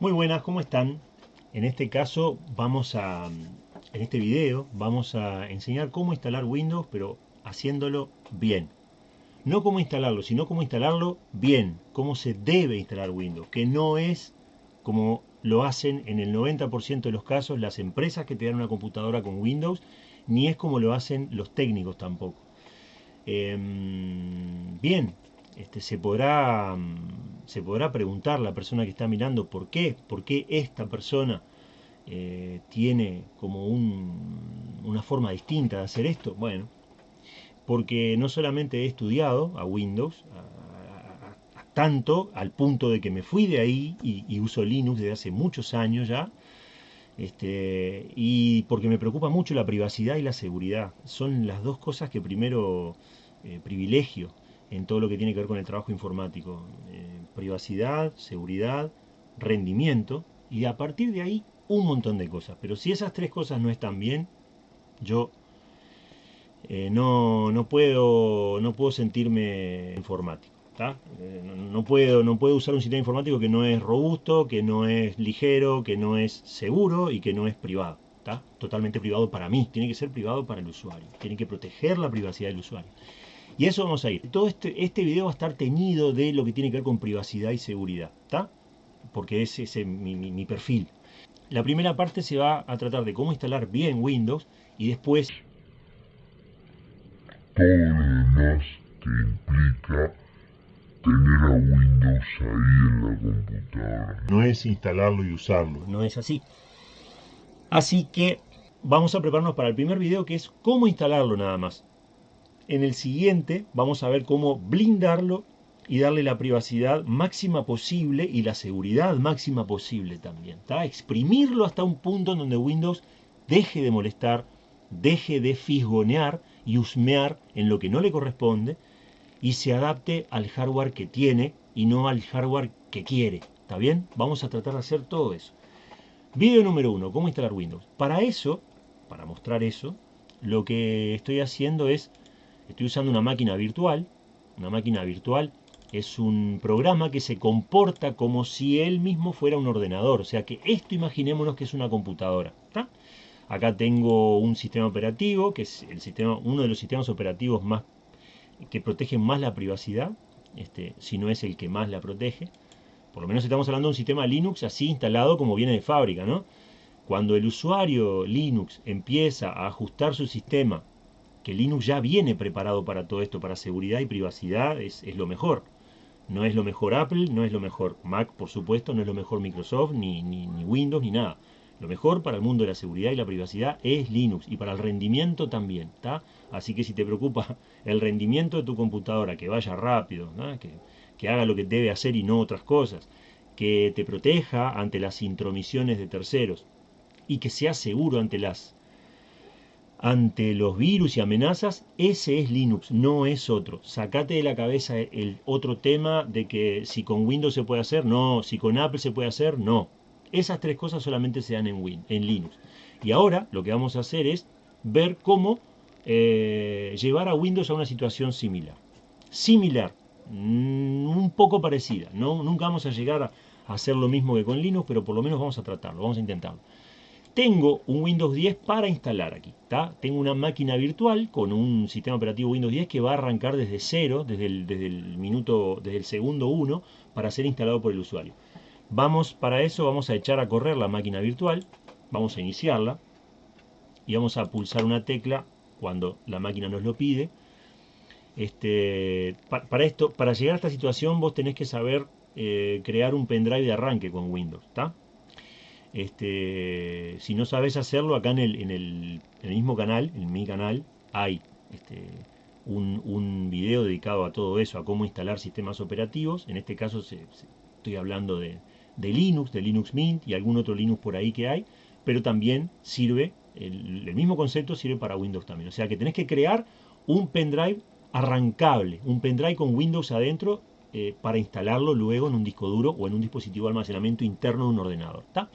Muy buenas, ¿cómo están? En este caso vamos a, en este video vamos a enseñar cómo instalar Windows, pero haciéndolo bien. No cómo instalarlo, sino cómo instalarlo bien, cómo se debe instalar Windows, que no es como lo hacen en el 90% de los casos las empresas que te dan una computadora con Windows, ni es como lo hacen los técnicos tampoco. Em, bien, este, se, podrá, se podrá preguntar la persona que está mirando por qué, por qué esta persona eh, tiene como una forma distinta de hacer esto. Bueno, porque no solamente he estudiado a Windows, tanto al punto de que me fui de ahí y, uso Linux desde hace muchos años ya, este, y porque me preocupa mucho la privacidad y la seguridad. Son las dos cosas que primero eh, privilegio en todo lo que tiene que ver con el trabajo informático. Eh, privacidad, seguridad, rendimiento y a partir de ahí un montón de cosas. Pero si esas tres cosas no están bien, yo eh, no, no, puedo, no puedo sentirme informático. Eh, no, puedo, no puedo usar un sistema informático que no es robusto, que no es ligero, que no es seguro y que no es privado. Totalmente privado para mí, tiene que ser privado para el usuario, tiene que proteger la privacidad del usuario. Y eso vamos a ir. Todo este, este video va a estar teñido de lo que tiene que ver con privacidad y seguridad, ¿está? Porque ese es mi, mi, perfil. La primera parte se va a tratar de cómo instalar bien Windows y después... Todo lo demás que implica tener a Windows ahí en la computadora. No es instalarlo y usarlo. No es así. Así que vamos a prepararnos para el primer video que es cómo instalarlo nada más. En el siguiente vamos a ver cómo blindarlo y darle la privacidad máxima posible y la seguridad máxima posible también. Exprimirlo hasta un punto en donde Windows deje de molestar, deje de fisgonear y husmear en lo que no le corresponde y se adapte al hardware que tiene y no al hardware que quiere. ¿Está bien? Vamos a tratar de hacer todo eso. Video número uno, cómo instalar Windows. Para eso, para mostrar eso, lo que estoy haciendo es Estoy usando una máquina virtual. Una máquina virtual es un programa que se comporta como si él mismo fuera un ordenador. O sea que esto imaginémonos que es una computadora. Acá tengo un sistema operativo, que es el sistema, uno de los sistemas operativos más que protegen más la privacidad, este, si no es el que más la protege. Por lo menos estamos hablando de un sistema Linux así instalado como viene de fábrica. ¿no? Cuando el usuario Linux empieza a ajustar su sistema que Linux ya viene preparado para todo esto, para seguridad y privacidad, es, lo mejor. No es lo mejor Apple, no es lo mejor Mac, por supuesto, no es lo mejor Microsoft, ni, ni, Windows, ni nada. Lo mejor para el mundo de la seguridad y la privacidad es Linux y para el rendimiento también, ¿está? Así que si te preocupa el rendimiento de tu computadora, que vaya rápido, que, que haga lo que debe hacer y no otras cosas, que te proteja ante las intromisiones de terceros y que sea seguro ante las ante los virus y amenazas, ese es Linux, no es otro. Sacate de la cabeza el otro tema de que si con Windows se puede hacer, no. Si con Apple se puede hacer, no. Esas tres cosas solamente se dan en, Win, en Linux. Y ahora lo que vamos a hacer es ver cómo eh, llevar a Windows a una situación similar. Similar, mm, un poco parecida. ¿no? Nunca vamos a llegar a hacer lo mismo que con Linux, pero por lo menos vamos a tratarlo, vamos a intentarlo tengo un Windows 10 para instalar aquí. Tengo una máquina virtual con un sistema operativo Windows 10 que va a arrancar desde cero, desde el, minuto, desde el segundo 1, para ser instalado por el usuario. Vamos, para eso vamos a echar a correr la máquina virtual, vamos a iniciarla y vamos a pulsar una tecla cuando la máquina nos lo pide. Este, para, esto, para llegar a esta situación vos tenés que saber eh, crear un pendrive de arranque con Windows, ¿está? Este, si no sabes hacerlo, acá en el, mismo canal, en mi canal, hay este, un, un, video dedicado a todo eso, a cómo instalar sistemas operativos. En este caso estoy hablando de, Linux, de Linux Mint y algún otro Linux por ahí que hay, pero también sirve, el, mismo concepto sirve para Windows también. O sea que tenés que crear un pendrive arrancable, un pendrive con Windows adentro eh, para instalarlo luego en un disco duro o en un dispositivo de almacenamiento interno de un ordenador. ¿está?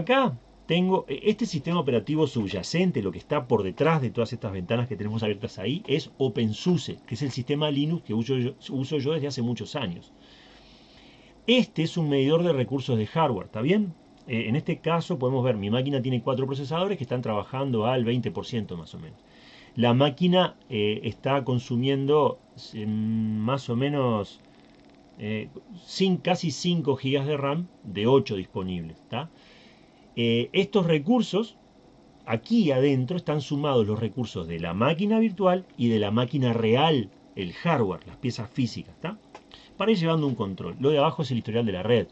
Acá tengo e, este sistema operativo subyacente, lo que está por detrás de todas estas ventanas que tenemos abiertas ahí, es OpenSUSE, que es el sistema Linux que uso yo, desde hace muchos años. Este es un medidor de recursos de hardware, ¿está bien? Eh, en este caso podemos ver, mi máquina tiene cuatro procesadores que están trabajando al 20% más o menos. La máquina eh, está consumiendo más o menos eh, sin, casi 5 GB de RAM de 8 disponibles. Estos recursos, aquí adentro están sumados los recursos de la máquina virtual y de la máquina real, el hardware, las piezas físicas. Para ir llevando un control. Lo de abajo es el historial de la red.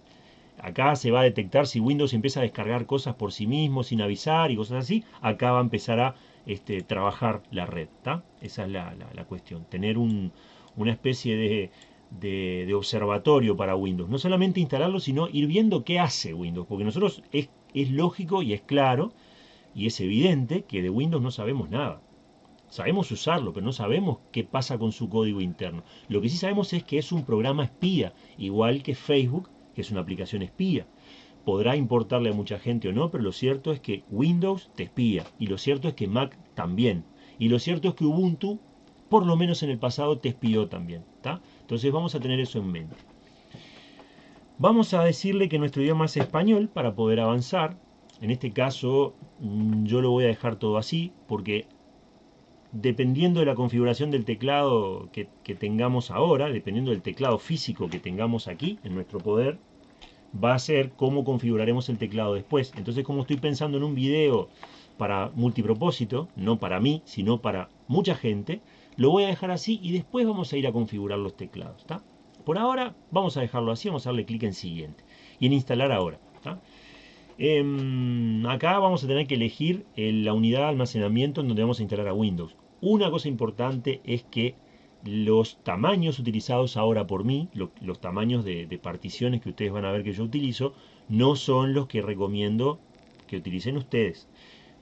Acá se va a detectar si Windows empieza a descargar cosas por sí mismo sin avisar y cosas así. Acá va a empezar a este, trabajar la red. Esa es la, cuestión. Tener una especie de, de, observatorio para Windows. No solamente instalarlo, sino ir viendo qué hace Windows. Porque nosotros es, es lógico y es claro y es evidente que de Windows no sabemos nada. Sabemos usarlo, pero no sabemos qué pasa con su código interno. Lo que sí sabemos es que es un programa espía, igual que Facebook que es una aplicación espía. Podrá importarle a mucha gente o no, pero lo cierto es que Windows te espía. Y lo cierto es que Mac también. Y lo cierto es que Ubuntu, por lo menos en el pasado, te espió también. Entonces vamos a tener eso en mente. Vamos a decirle que nuestro idioma es español para poder avanzar. En este caso mm, yo lo voy a dejar todo así porque dependiendo de la configuración del teclado que, tengamos ahora, dependiendo del teclado físico que tengamos aquí en nuestro poder, va a ser cómo configuraremos el teclado después. Entonces, como estoy pensando en un video para multipropósito, no para mí, sino para mucha gente, lo voy a dejar así y después vamos a ir a configurar los teclados. Por ahora vamos a dejarlo así, vamos a darle clic en siguiente y en instalar ahora. Em, acá vamos a tener que elegir la unidad de almacenamiento en donde vamos a instalar a Windows. Una cosa importante es que los tamaños utilizados ahora por mí, los tamaños de, particiones que ustedes van a ver que yo utilizo, no son los que recomiendo que utilicen ustedes.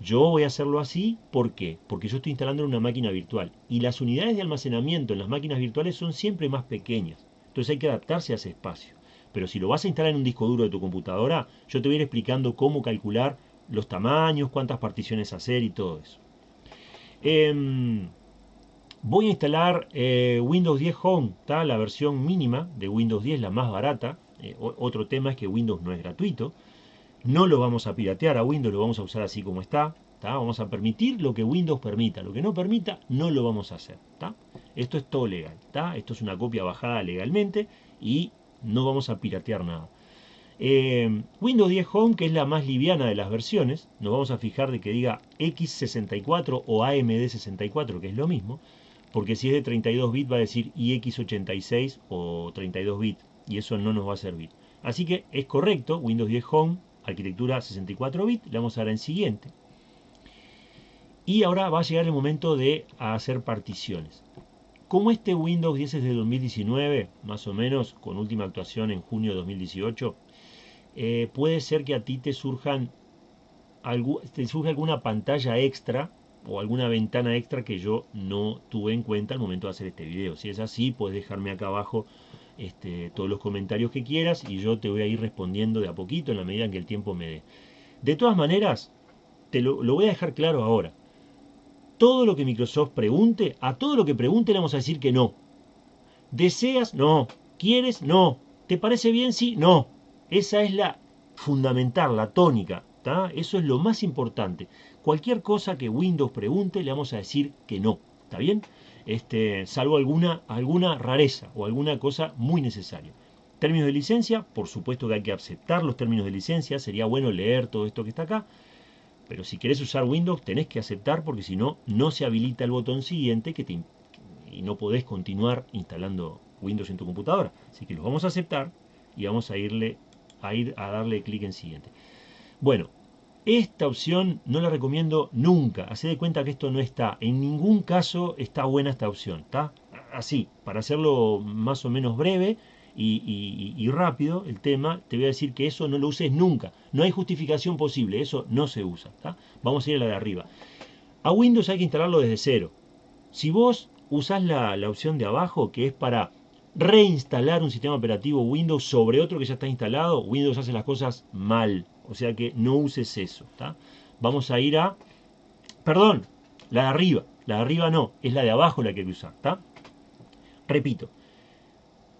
Yo voy a hacerlo así, ¿por qué? Porque yo estoy instalando en una máquina virtual y las unidades de almacenamiento en las máquinas virtuales son siempre más pequeñas. Entonces hay que adaptarse a ese espacio. Pero si lo vas a instalar en un disco duro de tu computadora, yo te voy a ir explicando cómo calcular los tamaños, cuántas particiones hacer y todo eso. Em, voy a instalar eh, Windows 10 Home, la versión mínima de Windows 10, la más barata. Eh, otro tema es que Windows no es gratuito. No lo vamos a piratear a Windows, lo vamos a usar así como está. Vamos a permitir lo que Windows permita. Lo que no permita, no lo vamos a hacer. Esto es todo legal. Esto es una copia bajada legalmente y no vamos a piratear nada. Eh, Windows 10 Home, que es la más liviana de las versiones, nos vamos a fijar de que diga X64 o AMD64, que es lo mismo, porque si es de 32 bits va a decir iX86 o 32 bits, y eso no nos va a servir. Así que es correcto, Windows 10 Home, arquitectura 64 bits, le vamos a dar en siguiente. Y ahora va a llegar el momento de hacer particiones. Como este Windows 10 es de 2019, más o menos, con última actuación en junio de 2018, eh, puede ser que a ti te surjan te alguna pantalla extra o alguna ventana extra que yo no tuve en cuenta al momento de hacer este video. Si es así, puedes dejarme acá abajo este, todos los comentarios que quieras y yo te voy a ir respondiendo de a poquito en la medida en que el tiempo me dé. De todas maneras, te lo voy a dejar claro ahora. Todo lo que Microsoft pregunte, a todo lo que pregunte le vamos a decir que no. ¿Deseas? No. ¿Quieres? No. ¿Te parece bien? Sí. No. Esa es la fundamental, la tónica. Eso es lo más importante. Cualquier cosa que Windows pregunte, le vamos a decir que no. ¿Está bien? Este, salvo alguna, alguna rareza o alguna cosa muy necesaria. Términos de licencia, por supuesto que hay que aceptar los términos de licencia. Sería bueno leer todo esto que está acá. Pero si querés usar Windows, tenés que aceptar porque si no, no se habilita el botón siguiente que te, y no podés continuar instalando Windows en tu computadora. Así que los vamos a aceptar y vamos a irle a ir a darle clic en siguiente. Bueno, esta opción no la recomiendo nunca. Haced de cuenta que esto no está. En ningún caso está buena esta opción. ¿está? Así, para hacerlo más o menos breve y, rápido el tema, te voy a decir que eso no lo uses nunca. No hay justificación posible. Eso no se usa. Vamos a ir a la de arriba. A Windows hay que instalarlo desde cero. Si vos usás la, la opción de abajo, que es para reinstalar un sistema operativo Windows sobre otro que ya está instalado, Windows hace las cosas mal. O sea que no uses eso. Vamos a ir a... Perdón, la de arriba. La de arriba no, es la de abajo la que hay que usar. Repito.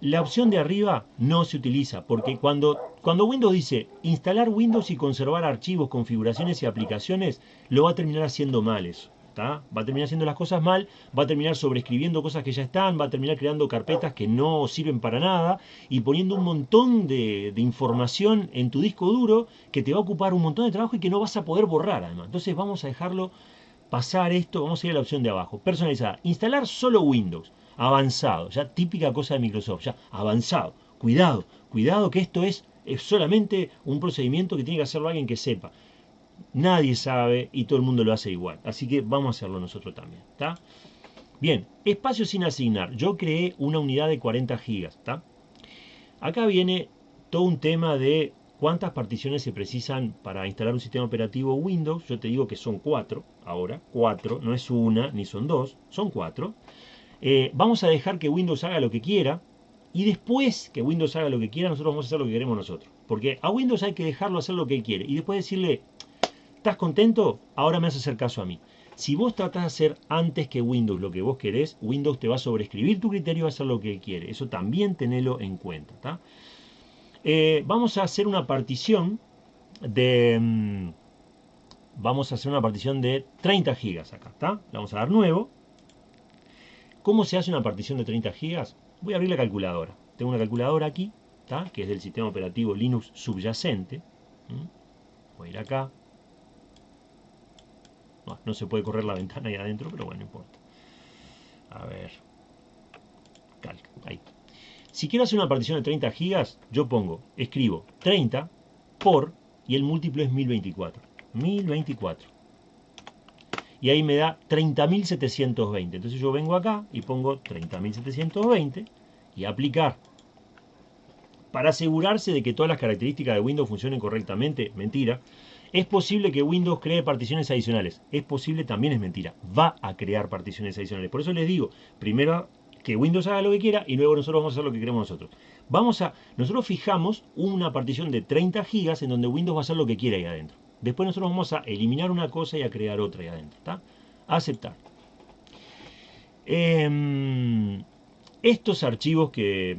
La opción de arriba no se utiliza porque cuando, cuando Windows dice instalar Windows y conservar archivos, configuraciones y aplicaciones, lo va a terminar haciendo mal eso. Va a terminar haciendo las cosas mal, va a terminar sobreescribiendo cosas que ya están, va a terminar creando carpetas que no sirven para nada y poniendo un montón de, de, información en tu disco duro que te va a ocupar un montón de trabajo y que no vas a poder borrar además. Entonces vamos a dejarlo pasar esto, vamos a ir a la opción de abajo, personalizada, instalar solo Windows avanzado, ya típica cosa de Microsoft, ya avanzado. Cuidado, cuidado que esto es, es solamente un procedimiento que tiene que hacerlo alguien que sepa. Nadie sabe y todo el mundo lo hace igual. Así que vamos a hacerlo nosotros también. ¿está? Bien, espacio sin asignar. Yo creé una unidad de 40 gigas. ¿está? Acá viene todo un tema de cuántas particiones se precisan para instalar un sistema operativo Windows. Yo te digo que son cuatro ahora. Cuatro, no es una ni son dos, son cuatro. Eh, vamos a dejar que Windows haga lo que quiera y después que Windows haga lo que quiera, nosotros vamos a hacer lo que queremos nosotros. Porque a Windows hay que dejarlo hacer lo que él quiere y después decirle, ¿estás contento? Ahora me hace hacer caso a mí. Si vos tratás de hacer antes que Windows lo que vos querés, Windows te va a sobreescribir tu criterio y va a hacer lo que quiere. Eso también tenelo en cuenta. Eh, vamos a hacer una partición de... Mm, vamos a hacer una partición de 30 gigas acá. ¿está? Vamos a dar nuevo. ¿Cómo se hace una partición de 30 gigas? Voy a abrir la calculadora. Tengo una calculadora aquí, que es del sistema operativo Linux subyacente. Voy a ir acá. No, se puede correr la ventana ahí adentro, pero bueno, no importa. A ver. Calca, ahí. Si quiero hacer una partición de 30 gigas, yo pongo, escribo 30 por, y el múltiplo es 1024. 1024 y ahí me da 30.720. Entonces yo vengo acá y pongo 30.720 y aplicar. Para asegurarse de que todas las características de Windows funcionen correctamente, mentira, es posible que Windows cree particiones adicionales. Es posible, también es mentira. Va a crear particiones adicionales. Por eso les digo, primero que Windows haga lo que quiera y luego nosotros vamos a hacer lo que queremos nosotros. Vamos a, nosotros fijamos una partición de 30 gigas en donde Windows va a hacer lo que quiera ahí adentro. Después nosotros vamos a eliminar una cosa y a crear otra ahí adentro. Aceptar. Em, estos archivos que,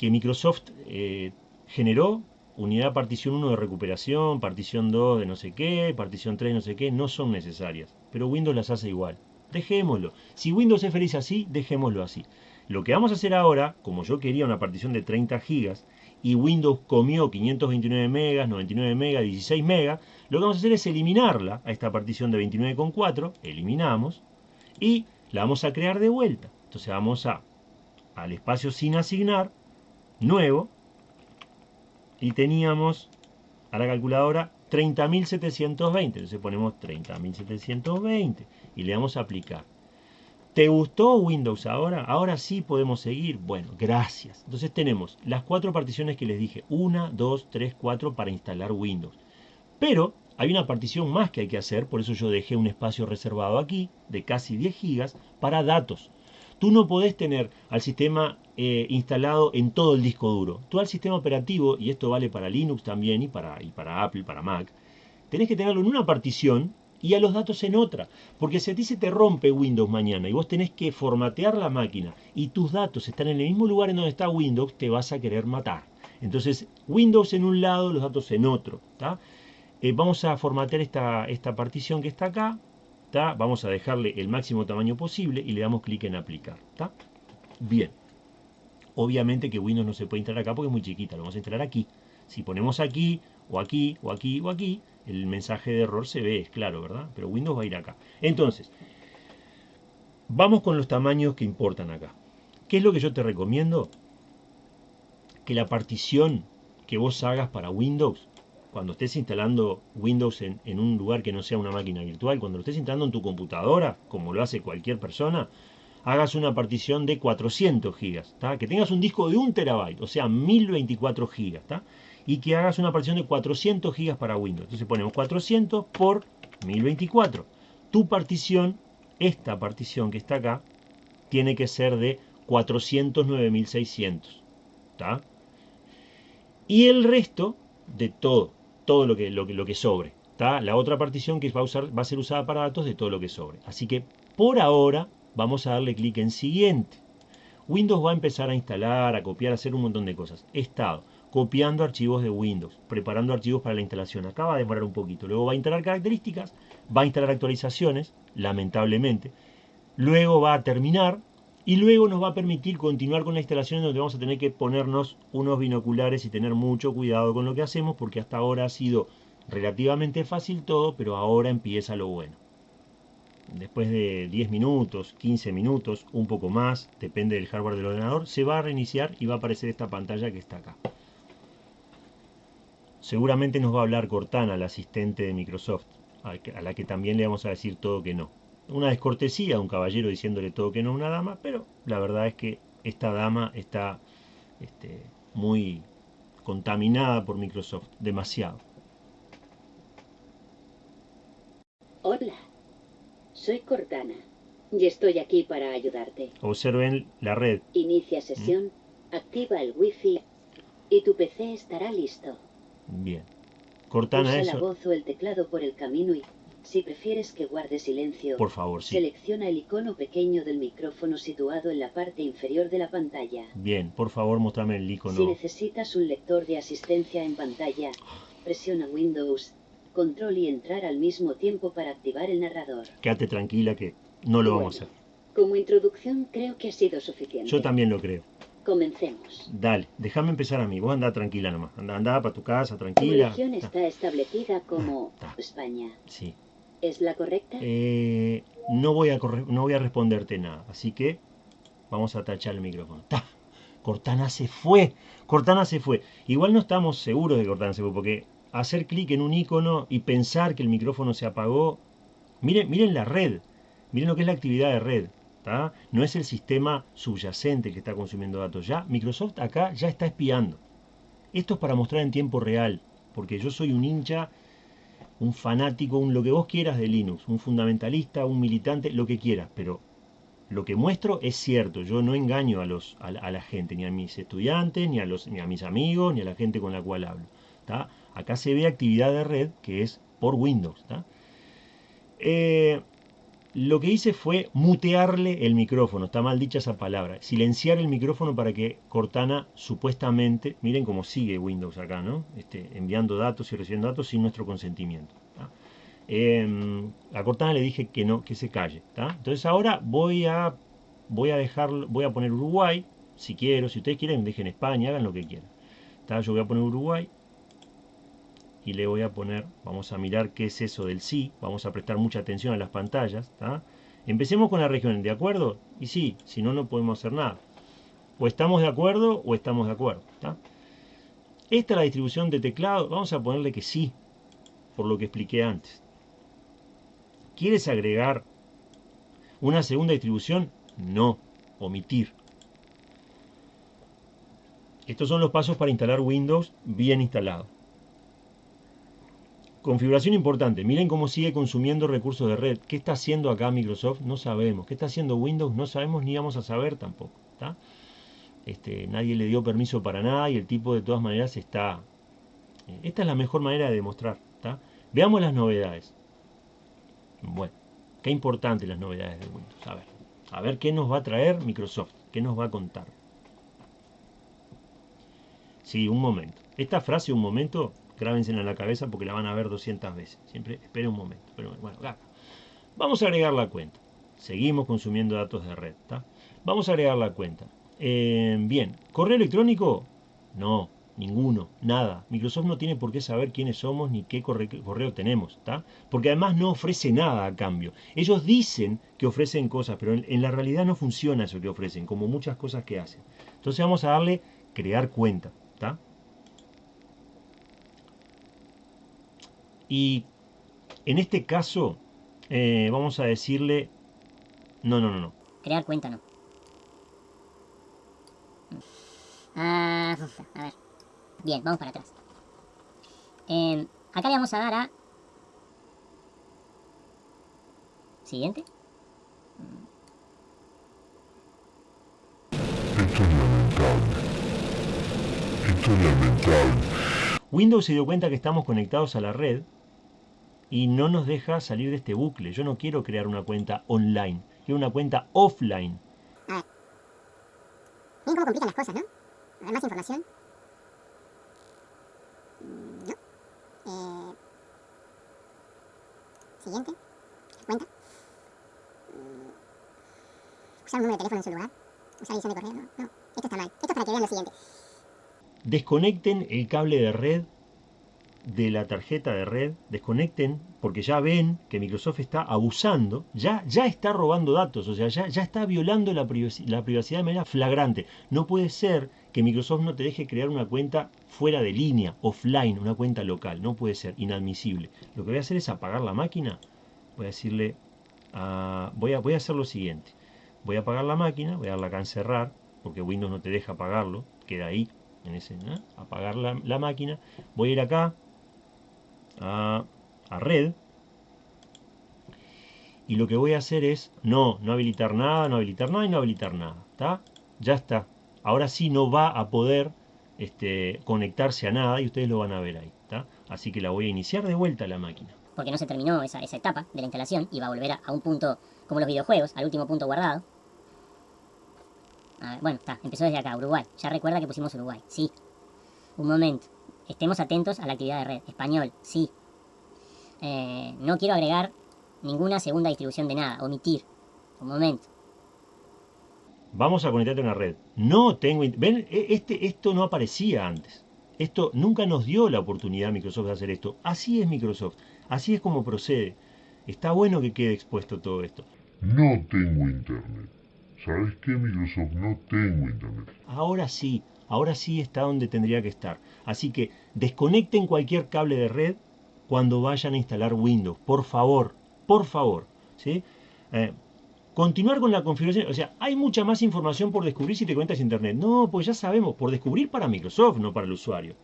Microsoft eh, generó, unidad partición 1 de recuperación, partición 2 de no sé qué, partición 3 de no sé qué, no son necesarias. Pero Windows las hace igual. Dejémoslo. Si Windows es feliz así, dejémoslo así. Lo que vamos a hacer ahora, como yo quería una partición de 30 gigas, y Windows comió 529 megas, 99 megas, 16 megas, lo que vamos a hacer es eliminarla a esta partición de 29,4, eliminamos, y la vamos a crear de vuelta. Entonces vamos a al espacio sin asignar, nuevo, y teníamos a la calculadora 30.720. Entonces ponemos 30.720 y le damos a aplicar. ¿Te gustó Windows ahora? Ahora sí podemos seguir. Bueno, gracias. Entonces tenemos las cuatro particiones que les dije. Una, dos, tres, cuatro para instalar Windows. Pero hay una partición más que hay que hacer, por eso yo dejé un espacio reservado aquí de casi 10 gigas para datos. Tú no podés tener al sistema eh, instalado en todo el disco duro. Tú al sistema operativo, y esto vale para Linux también y para, y para Apple, para Mac, tenés que tenerlo en una partición y a los datos en otra. Porque si a ti se te rompe Windows mañana y vos tenés que formatear la máquina y tus datos están en el mismo lugar en donde está Windows, te vas a querer matar. Entonces, Windows en un lado, los datos en otro. Eh, vamos a formatear esta, esta partición que está acá. Vamos a dejarle el máximo tamaño posible y le damos clic en aplicar. Bien. Obviamente que Windows no se puede instalar acá porque es muy chiquita. Lo vamos a instalar aquí. Si ponemos aquí, o aquí, o aquí, o aquí, el mensaje de error se ve, es claro, ¿verdad? Pero Windows va a ir acá. Entonces, vamos con los tamaños que importan acá. ¿Qué es lo que yo te recomiendo? Que la partición que vos hagas para Windows, cuando estés instalando Windows en, un lugar que no sea una máquina virtual, cuando lo estés instalando en tu computadora, como lo hace cualquier persona, hagas una partición de 400 gigas, que tengas un disco de 1 terabyte, o sea, 1024 gigas, y que hagas una partición de 400 gigas para Windows. Entonces ponemos 400 por 1024. Tu partición, esta partición que está acá, tiene que ser de 409.600. Y el resto de todo, todo lo que, lo lo que sobre. La otra partición que va a, usar, va a ser usada para datos de todo lo que sobre. Así que por ahora vamos a darle clic en siguiente. Windows va a empezar a instalar, a copiar, a hacer un montón de cosas. Estado copiando archivos de Windows, preparando archivos para la instalación. Acaba de demorar un poquito. Luego va a instalar características, va a instalar actualizaciones, lamentablemente. Luego va a terminar y luego nos va a permitir continuar con la instalación donde vamos a tener que ponernos unos binoculares y tener mucho cuidado con lo que hacemos porque hasta ahora ha sido relativamente fácil todo, pero ahora empieza lo bueno. Después de 10 minutos, 15 minutos, un poco más, depende del hardware del ordenador, se va a reiniciar y va a aparecer esta pantalla que está acá. Seguramente nos va a hablar Cortana, la asistente de Microsoft, a la que también le vamos a decir todo que no. Una descortesía, un caballero diciéndole todo que no a una dama, pero la verdad es que esta dama está este, muy contaminada por Microsoft, demasiado. Hola, soy Cortana y estoy aquí para ayudarte. Observen la red. Inicia sesión, activa el wifi y tu PC estará listo. Bien. Cortana Usa eso. la voz o el teclado por el camino y, si prefieres que guarde silencio, Por favor, sí. selecciona el icono pequeño del micrófono situado en la parte inferior de la pantalla. Bien, por favor, mostrame el icono. Si necesitas un lector de asistencia en pantalla, presiona Windows, Control y entrar al mismo tiempo para activar el narrador. Quédate tranquila que no lo vamos a Bueno, hacer. Como introducción creo que ha sido suficiente. Yo también lo creo. Comencemos. Dale, déjame empezar a mí. Vos andá tranquila nomás. Andá, andá para tu casa, tranquila. religión Ah, está establecida como Ah. España. Sí. ¿Es la correcta? Eh, no, voy a corre- no voy a responderte nada. Así que vamos a tachar el micrófono. ¡Ta! Cortana se fue. Cortana se fue. Igual no estamos seguros de que Cortana se fue porque hacer clic en un icono y pensar que el micrófono se apagó. Miren, miren la red. Miren lo que es la actividad de red. No es el sistema subyacente que está consumiendo datos. Ya Microsoft acá ya está espiando. Esto es para mostrar en tiempo real. Porque yo soy un hincha un fanático, un lo que vos quieras de Linux, un fundamentalista, un militante, lo que quieras, pero lo que muestro es cierto, yo no engaño a, los, a, la, gente, ni a mis estudiantes, ni a, los, ni a mis amigos, ni a la gente con la cual hablo. Acá se ve actividad de red que es por Windows. Lo que hice fue mutearle el micrófono, está mal dicha esa palabra, silenciar el micrófono para que Cortana supuestamente, miren cómo sigue Windows acá, ¿no? Este, enviando datos y recibiendo datos sin nuestro consentimiento. Eh, a Cortana le dije que no, que se calle. Entonces ahora voy a, voy a voy a poner Uruguay, si quiero, si ustedes quieren, dejen España, hagan lo que quieran. Yo voy a poner Uruguay y le voy a poner, vamos a mirar qué es eso del sí, vamos a prestar mucha atención a las pantallas. Empecemos con la región, ¿de acuerdo? Y sí, si no, no podemos hacer nada. O estamos de acuerdo o estamos de acuerdo. Esta es la distribución de teclado, vamos a ponerle que sí, por lo que expliqué antes. ¿Quieres agregar una segunda distribución? No, omitir. Estos son los pasos para instalar Windows bien instalado. Configuración importante. Miren cómo sigue consumiendo recursos de red. ¿Qué está haciendo acá Microsoft? No sabemos. ¿Qué está haciendo Windows? No sabemos ni vamos a saber tampoco. Este, nadie le dio permiso para nada y el tipo de todas maneras está... eh, Esta es la mejor manera de demostrar. Veamos las novedades. Bueno, qué importantes las novedades de Windows. A ver, a ver qué nos va a traer Microsoft. ¿Qué nos va a contar? Sí, un momento. Esta frase, un momento, grábensela en la cabeza porque la van a ver 200 veces. Siempre esperen un momento. Pero bueno. Vamos a agregar la cuenta. Seguimos consumiendo datos de red. Vamos a agregar la cuenta. Eh, bien, ¿correo electrónico? No, ninguno, nada. Microsoft no tiene por qué saber quiénes somos ni qué corre correo tenemos. ¿tá? Porque además no ofrece nada a cambio. Ellos dicen que ofrecen cosas, pero en, en la realidad no funciona eso que ofrecen, como muchas cosas que hacen. Entonces vamos a darle crear cuenta. ¿tá? Y en este caso, eh, vamos a decirle... No, no, no, no. Crear cuenta no. Ah, a ver. Bien, vamos para atrás. Eh, acá le vamos a dar a... Siguiente. Esto es lamentable. Esto es lamentable. Windows se dio cuenta que estamos conectados a la red y no nos deja salir de este bucle. Yo no quiero crear una cuenta online, quiero una cuenta offline. Miren cómo complican las cosas, ¿no? A ver, más información. Mm, ¿No? Eh, siguiente. Cuenta. Mm, usar un número de teléfono en su lugar. Usar edición de correo. No, no. Esto está mal. Esto es para que vean lo siguiente. Desconecten el cable de red de la tarjeta de red, desconecten, porque ya ven que Microsoft está abusando, ya, ya está robando datos, o sea, ya, ya está violando la, privacidad, la privacidad de manera flagrante. No puede ser que Microsoft no te deje crear una cuenta fuera de línea, offline, una cuenta local. No puede ser, inadmisible. Lo que voy a hacer es apagar la máquina. Voy a decirle, voy, a, voy a hacer lo siguiente. Voy a apagar la máquina, voy a darle acá en cerrar, porque Windows no te deja apagarlo, queda ahí, en ese, apagar la, la máquina. Voy a ir acá, a, red. Y lo que voy a hacer es, no, no habilitar nada, no habilitar nada y no habilitar nada. ¿Está? Ya está. Ahora sí no va a poder este, conectarse a nada y ustedes lo van a ver ahí. ¿está? Así que la voy a iniciar de vuelta a la máquina. Porque no se terminó esa, esa etapa de la instalación y va a volver a, un punto como los videojuegos, al último punto guardado. bueno, está, empezó desde acá, Uruguay. Ya recuerda que pusimos Uruguay. Sí. Un momento. Estemos atentos a la actividad de red. Español, sí. Eh, no quiero agregar ninguna segunda distribución de nada. Omitir. Un momento. Vamos a conectarte a una red. No tengo... ¿Ven? E, este, esto no aparecía antes. Esto nunca nos dio la oportunidad Microsoft de hacer esto. Así es Microsoft. Así es como procede. Está bueno que quede expuesto todo esto. No tengo internet. ¿Sabes qué, Microsoft? No tengo internet. Ahora sí ahora sí está donde tendría que estar. Así que desconecten cualquier cable de red cuando vayan a instalar Windows. Por favor, por favor. ¿sí? Eh, continuar con la configuración. O sea, hay mucha más información por descubrir si te conectas a Internet. No, pues ya sabemos, por descubrir para Microsoft, no para el usuario.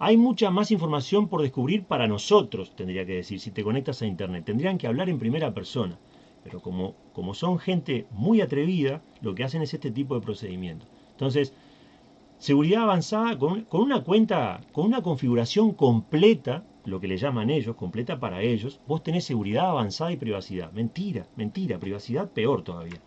Hay mucha más información por descubrir para nosotros, tendría que decir, si te conectas a Internet. Tendrían que hablar en primera persona. Pero como, como son gente muy atrevida, lo que hacen es este tipo de procedimiento. Entonces, Seguridad avanzada con, una cuenta, con una configuración completa, lo que le llaman ellos, completa para ellos, vos tenés seguridad avanzada y privacidad. Mentira, mentira, privacidad peor todavía.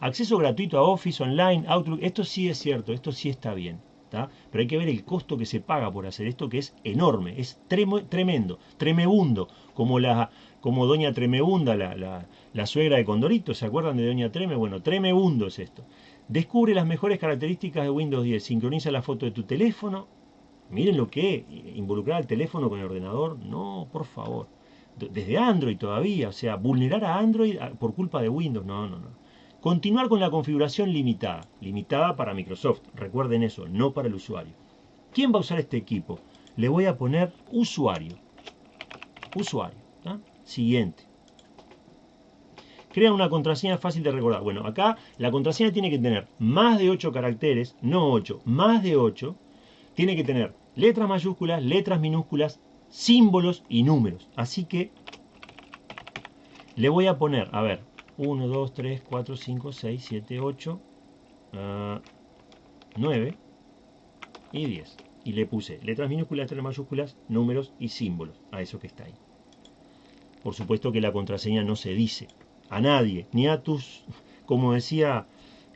Acceso gratuito a Office, Online, Outlook, esto sí es cierto, esto sí está bien. Pero hay que ver el costo que se paga por hacer esto, que es enorme, es tremendo, tremebundo, como, la, como Doña Tremebunda, la, la, la suegra de Condorito, ¿se acuerdan de Doña Treme? Bueno, tremebundo es esto. Descubre las mejores características de Windows 10. Sincroniza la foto de tu teléfono. Miren lo que es. Involucrar el teléfono con el ordenador. No, por favor. Desde Android todavía. O sea, vulnerar a Android por culpa de Windows. No, no, no. Continuar con la configuración limitada. Limitada para Microsoft. Recuerden eso, no para el usuario. ¿Quién va a usar este equipo? Le voy a poner usuario. Usuario. Siguiente. Crea una contraseña fácil de recordar. Bueno, acá la contraseña tiene que tener más de 8 caracteres, no 8, más de 8. Tiene que tener letras mayúsculas, letras minúsculas, símbolos y números. Así que le voy a poner, a ver, 1, 2, 3, 4, 5, 6, 7, 8, 9 y 10. Y le puse letras minúsculas, letras mayúsculas, números y símbolos a eso que está ahí. Por supuesto que la contraseña no se dice, a nadie, ni a tus, como decía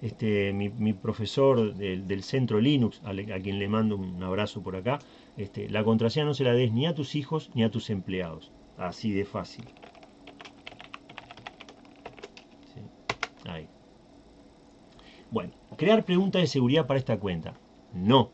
este, mi, profesor del, centro Linux, a, quien le mando un abrazo por acá, este, la contraseña no se la des ni a tus hijos ni a tus empleados. Así de fácil. Ahí. Bueno, crear preguntas de seguridad para esta cuenta. No.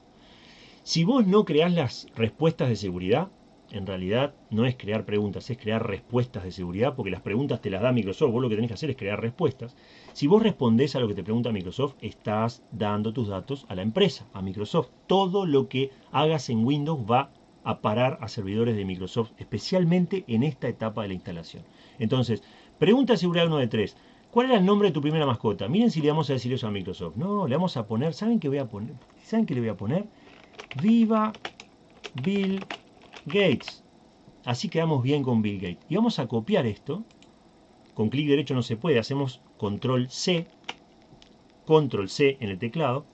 Si vos no creás las respuestas de seguridad, en realidad no es crear preguntas, es crear respuestas de seguridad, porque las preguntas te las da Microsoft, vos lo que tenés que hacer es crear respuestas. Si vos respondés a lo que te pregunta Microsoft, estás dando tus datos a la empresa, a Microsoft. Todo lo que hagas en Windows va a parar a servidores de Microsoft, especialmente en esta etapa de la instalación. Entonces, pregunta de seguridad 1 de 3. ¿Cuál era el nombre de tu primera mascota? Miren si le vamos a decir eso a Microsoft. No, le vamos a poner, ¿saben qué voy a poner? ¿Saben qué le voy a poner? Viva Bill Gates. Así quedamos bien con Bill Gates. Y vamos a copiar esto. Con clic derecho no se puede. Hacemos control C. Control C en el teclado.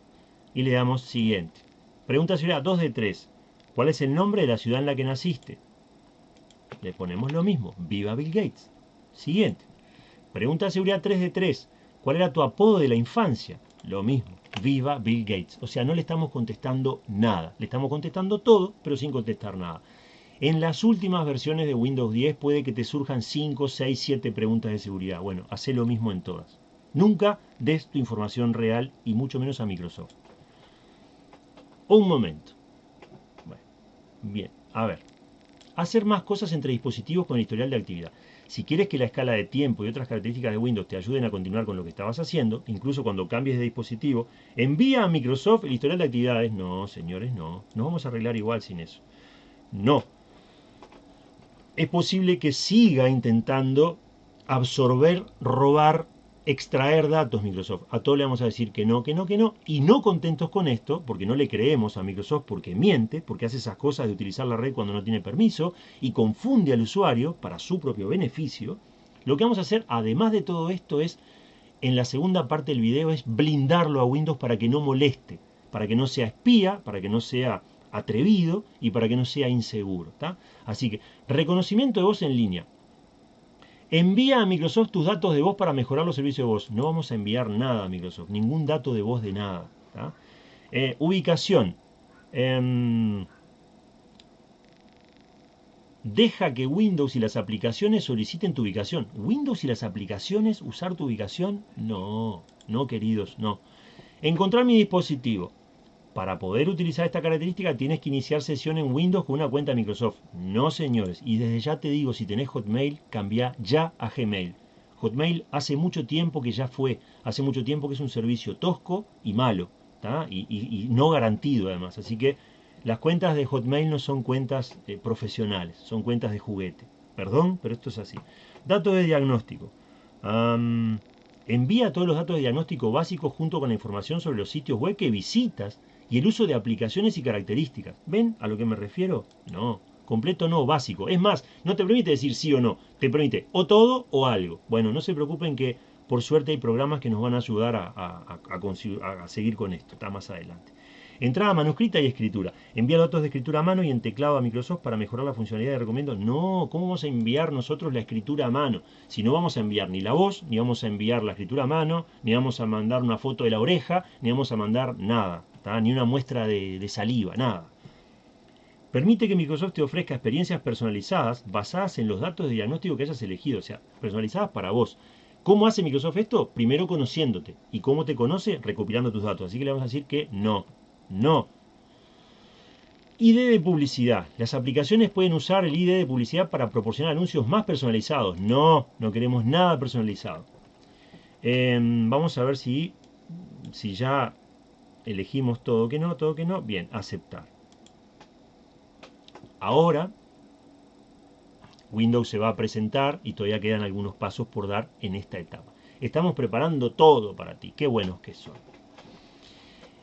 Y le damos siguiente. Pregunta ciudad 2 de 3. ¿Cuál es el nombre de la ciudad en la que naciste? Le ponemos lo mismo. Viva Bill Gates. Siguiente. Pregunta de seguridad 3 de 3. ¿Cuál era tu apodo de la infancia? Lo mismo. viva Bill Gates. O sea, no le estamos contestando nada. Le estamos contestando todo, pero sin contestar nada. En las últimas versiones de Windows 10 puede que te surjan 5, 6, 7 preguntas de seguridad. Bueno, hace lo mismo en todas. Nunca des tu información real y mucho menos a Microsoft. Un momento. Bueno, bien, a ver. Hacer más cosas entre dispositivos con el historial de actividad. Si quieres que la escala de tiempo y otras características de Windows te ayuden a continuar con lo que estabas haciendo, incluso cuando cambies de dispositivo, envía a Microsoft el historial de actividades. No, señores, no. Nos vamos a arreglar igual sin eso. No. Es posible que siga intentando absorber, robar extraer datos Microsoft. A todos le vamos a decir que no, que no, que no. Y no contentos con esto, porque no le creemos a Microsoft porque miente, porque hace esas cosas de utilizar la red cuando no tiene permiso y confunde al usuario para su propio beneficio. Lo que vamos a hacer, además de todo esto, es, en la segunda parte del video, es blindarlo a Windows para que no moleste, para que no sea espía, para que no sea atrevido y para que no sea inseguro. Así que, reconocimiento de voz en línea. Envía a Microsoft tus datos de voz para mejorar los servicios de voz. No vamos a enviar nada a Microsoft, ningún dato de voz de nada. Eh, ubicación. Em, deja que Windows y las aplicaciones soliciten tu ubicación. ¿Windows y las aplicaciones usar tu ubicación? No, no queridos, no. Encontrar mi dispositivo. Para poder utilizar esta característica tienes que iniciar sesión en Windows con una cuenta Microsoft. No señores, y desde ya te digo, si tenés Hotmail, cambia ya a Gmail. Hotmail hace mucho tiempo que ya fue, hace mucho tiempo que es un servicio tosco y malo, y, no garantido además. Así que las cuentas de Hotmail no son cuentas eh, profesionales, son cuentas de juguete. Perdón, pero esto es así. Datos de diagnóstico. envía todos los datos de diagnóstico básicos junto con la información sobre los sitios web que visitas y el uso de aplicaciones y características. ¿Ven a lo que me refiero? No, completo no, básico. Es más, no te permite decir sí o no, te permite o todo o algo. Bueno, no se preocupen que por suerte hay programas que nos van a ayudar a, seguir con esto, está más adelante. Entrada manuscrita y escritura. Enviar datos de escritura a mano y en teclado a Microsoft para mejorar la funcionalidad de recomiendo. No, ¿cómo vamos a enviar nosotros la escritura a mano? Si no vamos a enviar ni la voz, ni vamos a enviar la escritura a mano, ni vamos a mandar una foto de la oreja, ni vamos a mandar nada ni una muestra de, saliva, nada. Permite que Microsoft te ofrezca experiencias personalizadas basadas en los datos de diagnóstico que hayas elegido, o sea, personalizadas para vos. ¿Cómo hace Microsoft esto? Primero conociéndote. ¿Y cómo te conoce? Recopilando tus datos. Así que le vamos a decir que no. No. ID de publicidad. Las aplicaciones pueden usar el ID de publicidad para proporcionar anuncios más personalizados. No, no queremos nada personalizado. Em, vamos a ver si, si ya elegimos todo que no, todo que no, bien, aceptar. Ahora Windows se va a presentar y todavía quedan algunos pasos por dar en esta etapa. Estamos preparando todo para ti, qué buenos que son.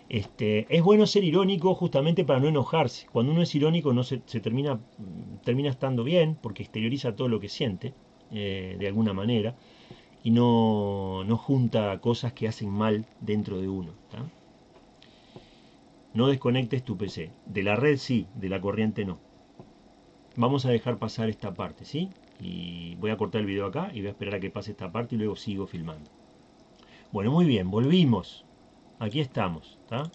Este, es bueno ser irónico justamente para no enojarse. Cuando uno es irónico no se, termina, termina estando bien porque exterioriza todo lo que siente eh, de alguna manera y no, no junta cosas que hacen mal dentro de uno no desconectes tu PC. De la red sí, de la corriente no. Vamos a dejar pasar esta parte, ¿sí? Y voy a cortar el video acá y voy a esperar a que pase esta parte y luego sigo filmando. Bueno, muy bien, volvimos. Aquí estamos, ¿está?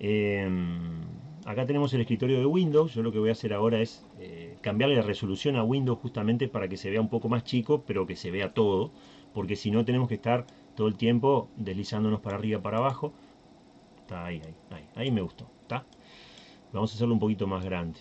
Em, acá tenemos el escritorio de Windows. Yo lo que voy a hacer ahora es eh, cambiarle la resolución a Windows justamente para que se vea un poco más chico, pero que se vea todo. Porque si no tenemos que estar todo el tiempo deslizándonos para arriba, para abajo ahí, ahí, ahí. Ahí me gustó. ¿Está? Vamos a hacerlo un poquito más grande.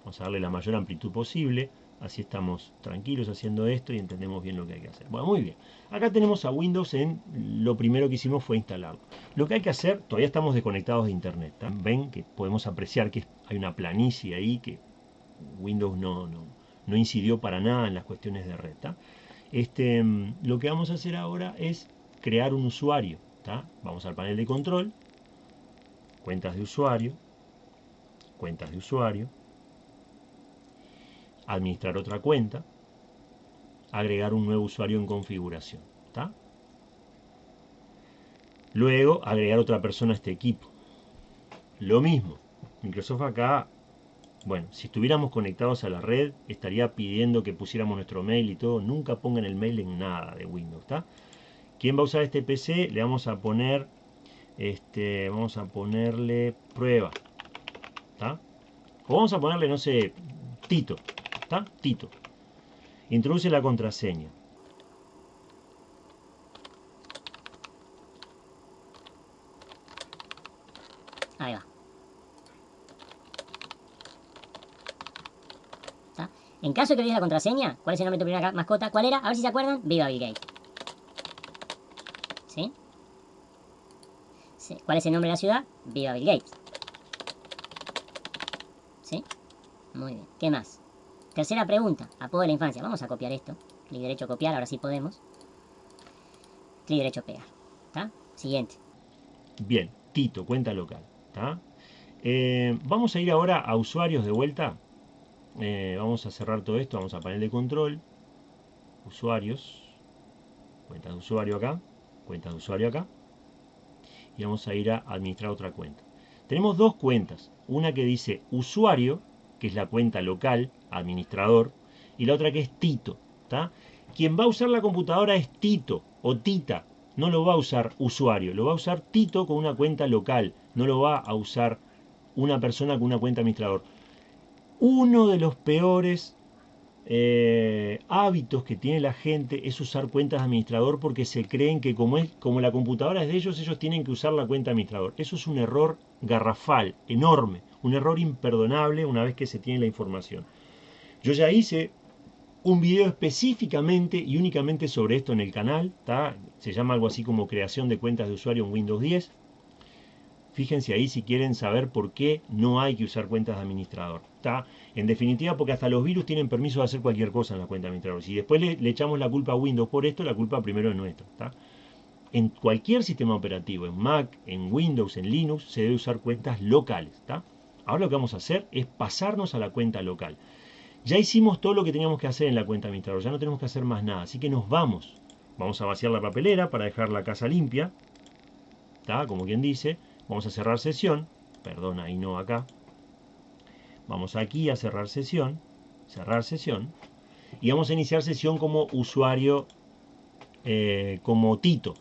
Vamos a darle la mayor amplitud posible. Así estamos tranquilos haciendo esto y entendemos bien lo que hay que hacer. Bueno, muy bien. Acá tenemos a Windows en... Lo primero que hicimos fue instalarlo. Lo que hay que hacer, todavía estamos desconectados de Internet. Ven que podemos apreciar que hay una planicie ahí que Windows no, no, no incidió para nada en las cuestiones de red. Este, lo que vamos a hacer ahora es crear un usuario. Vamos al panel de control, cuentas de usuario, cuentas de usuario, administrar otra cuenta, agregar un nuevo usuario en configuración. Luego, agregar otra persona a este equipo. Lo mismo. Microsoft acá, bueno, si estuviéramos conectados a la red, estaría pidiendo que pusiéramos nuestro mail y todo. Nunca pongan el mail en nada de Windows. ¿Quién va a usar este PC? Le vamos a poner, este, vamos a ponerle prueba. ¿Está? O vamos a ponerle, no sé, Tito. ¿Está? Tito. Introduce la contraseña. Ahí va. ¿Está? En caso de que olvides la contraseña, ¿cuál es el nombre de tu primera mascota? ¿Cuál era? A ver si se acuerdan. Viva Bill. ¿Sí? ¿Cuál es el nombre de la ciudad? Viva Bill Gates. ¿Sí? Muy bien. ¿Qué más? Tercera pregunta. Apodo de la infancia. Vamos a copiar esto. Clic derecho copiar, ahora sí podemos. Clic derecho pegar. ¿Está? Siguiente. Bien, Tito, cuenta local. ¿Está? Eh, vamos a ir ahora a usuarios de vuelta. Eh, vamos a cerrar todo esto. Vamos a panel de control. Usuarios. Cuenta de usuario acá. Cuenta de usuario acá. Y vamos a ir a administrar otra cuenta. Tenemos dos cuentas. Una que dice usuario, que es la cuenta local, administrador. Y la otra que es Tito. ¿está? Quien va a usar la computadora es Tito o Tita. No lo va a usar usuario. Lo va a usar Tito con una cuenta local. No lo va a usar una persona con una cuenta administrador. Uno de los peores eh, hábitos que tiene la gente es usar cuentas de administrador porque se creen que como, es, como la computadora es de ellos, ellos tienen que usar la cuenta de administrador. Eso es un error garrafal, enorme, un error imperdonable una vez que se tiene la información. Yo ya hice un video específicamente y únicamente sobre esto en el canal, se llama algo así como creación de cuentas de usuario en Windows 10. Fíjense ahí si quieren saber por qué no hay que usar cuentas de administrador. ¿está? En definitiva, porque hasta los virus tienen permiso de hacer cualquier cosa en la cuenta de administrador. Si después le, echamos la culpa a Windows por esto, la culpa primero es nuestra. En cualquier sistema operativo, en Mac, en Windows, en Linux, se debe usar cuentas locales. ¿está? Ahora lo que vamos a hacer es pasarnos a la cuenta local. Ya hicimos todo lo que teníamos que hacer en la cuenta administrador, ya no tenemos que hacer más nada, así que nos vamos. Vamos a vaciar la papelera para dejar la casa limpia, ¿está? Como quien dice, vamos a cerrar sesión, perdón, ahí no acá. Vamos aquí a cerrar sesión, cerrar sesión, y vamos a iniciar sesión como usuario, eh, como Tito.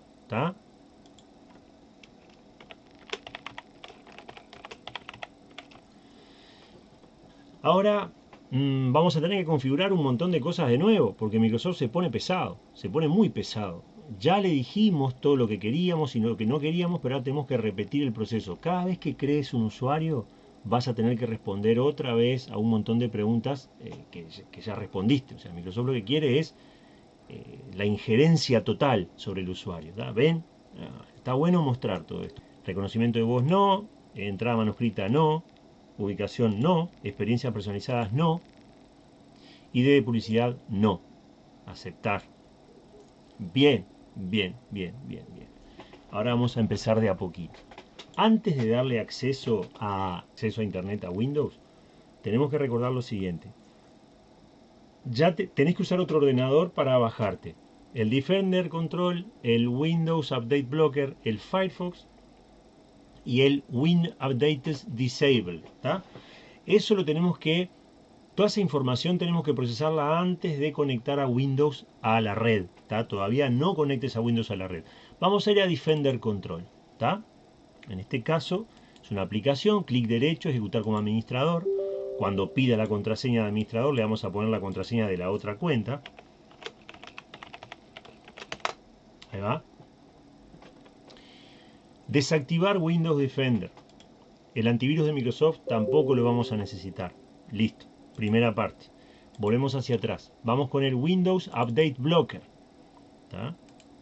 Ahora mmm, vamos a tener que configurar un montón de cosas de nuevo, porque Microsoft se pone pesado, se pone muy pesado. Ya le dijimos todo lo que queríamos y lo que no queríamos, pero ahora tenemos que repetir el proceso. Cada vez que crees un usuario, vas a tener que responder otra vez a un montón de preguntas eh, que, ya respondiste. O sea, Microsoft lo que quiere es eh, la injerencia total sobre el usuario. ¿da? ¿Ven? Ah, está bueno mostrar todo esto. Reconocimiento de voz no, entrada manuscrita no, ubicación no, experiencias personalizadas no, ID de publicidad no, aceptar. Bien, bien, bien, bien, bien. Ahora vamos a empezar de a poquito. Antes de darle acceso a, acceso a internet a Windows, tenemos que recordar lo siguiente. Ya te, tenés que usar otro ordenador para bajarte el Defender Control, el Windows Update Blocker, el Firefox y el Win Updates Disable. Eso lo tenemos que, toda esa información tenemos que procesarla antes de conectar a Windows a la red. Todavía no conectes a Windows a la red. Vamos a ir a Defender Control. En este caso es una aplicación, clic derecho, ejecutar como administrador. Cuando pida la contraseña de administrador le vamos a poner la contraseña de la otra cuenta. Ahí va. Desactivar Windows Defender. El antivirus de Microsoft tampoco lo vamos a necesitar. Listo. Primera parte. Volvemos hacia atrás. Vamos con el Windows Update Blocker.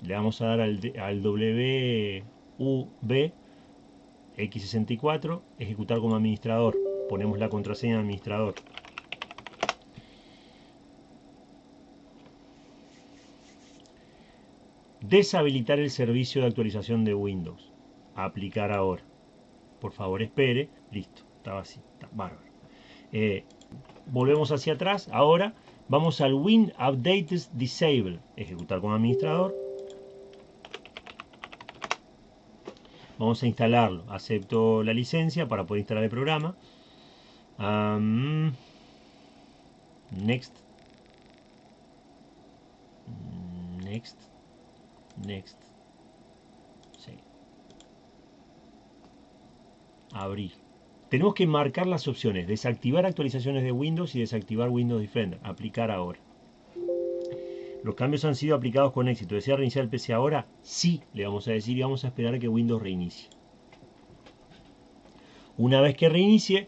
Le vamos a dar al, al WV X64, ejecutar como administrador. Ponemos la contraseña de administrador. Deshabilitar el servicio de actualización de Windows aplicar ahora. Por favor, espere. Listo, estaba así, está bárbaro. Eh, volvemos hacia atrás, ahora vamos al Win Updates Disable, ejecutar como administrador. Vamos a instalarlo, acepto la licencia para poder instalar el programa. Next. Next. Next. Sí. Abrir. Tenemos que marcar las opciones, desactivar actualizaciones de Windows y desactivar Windows Defender, aplicar ahora. Los cambios han sido aplicados con éxito. ¿Desea reiniciar el PC ahora? Sí, le vamos a decir y vamos a esperar a que Windows reinicie. Una vez que reinicie,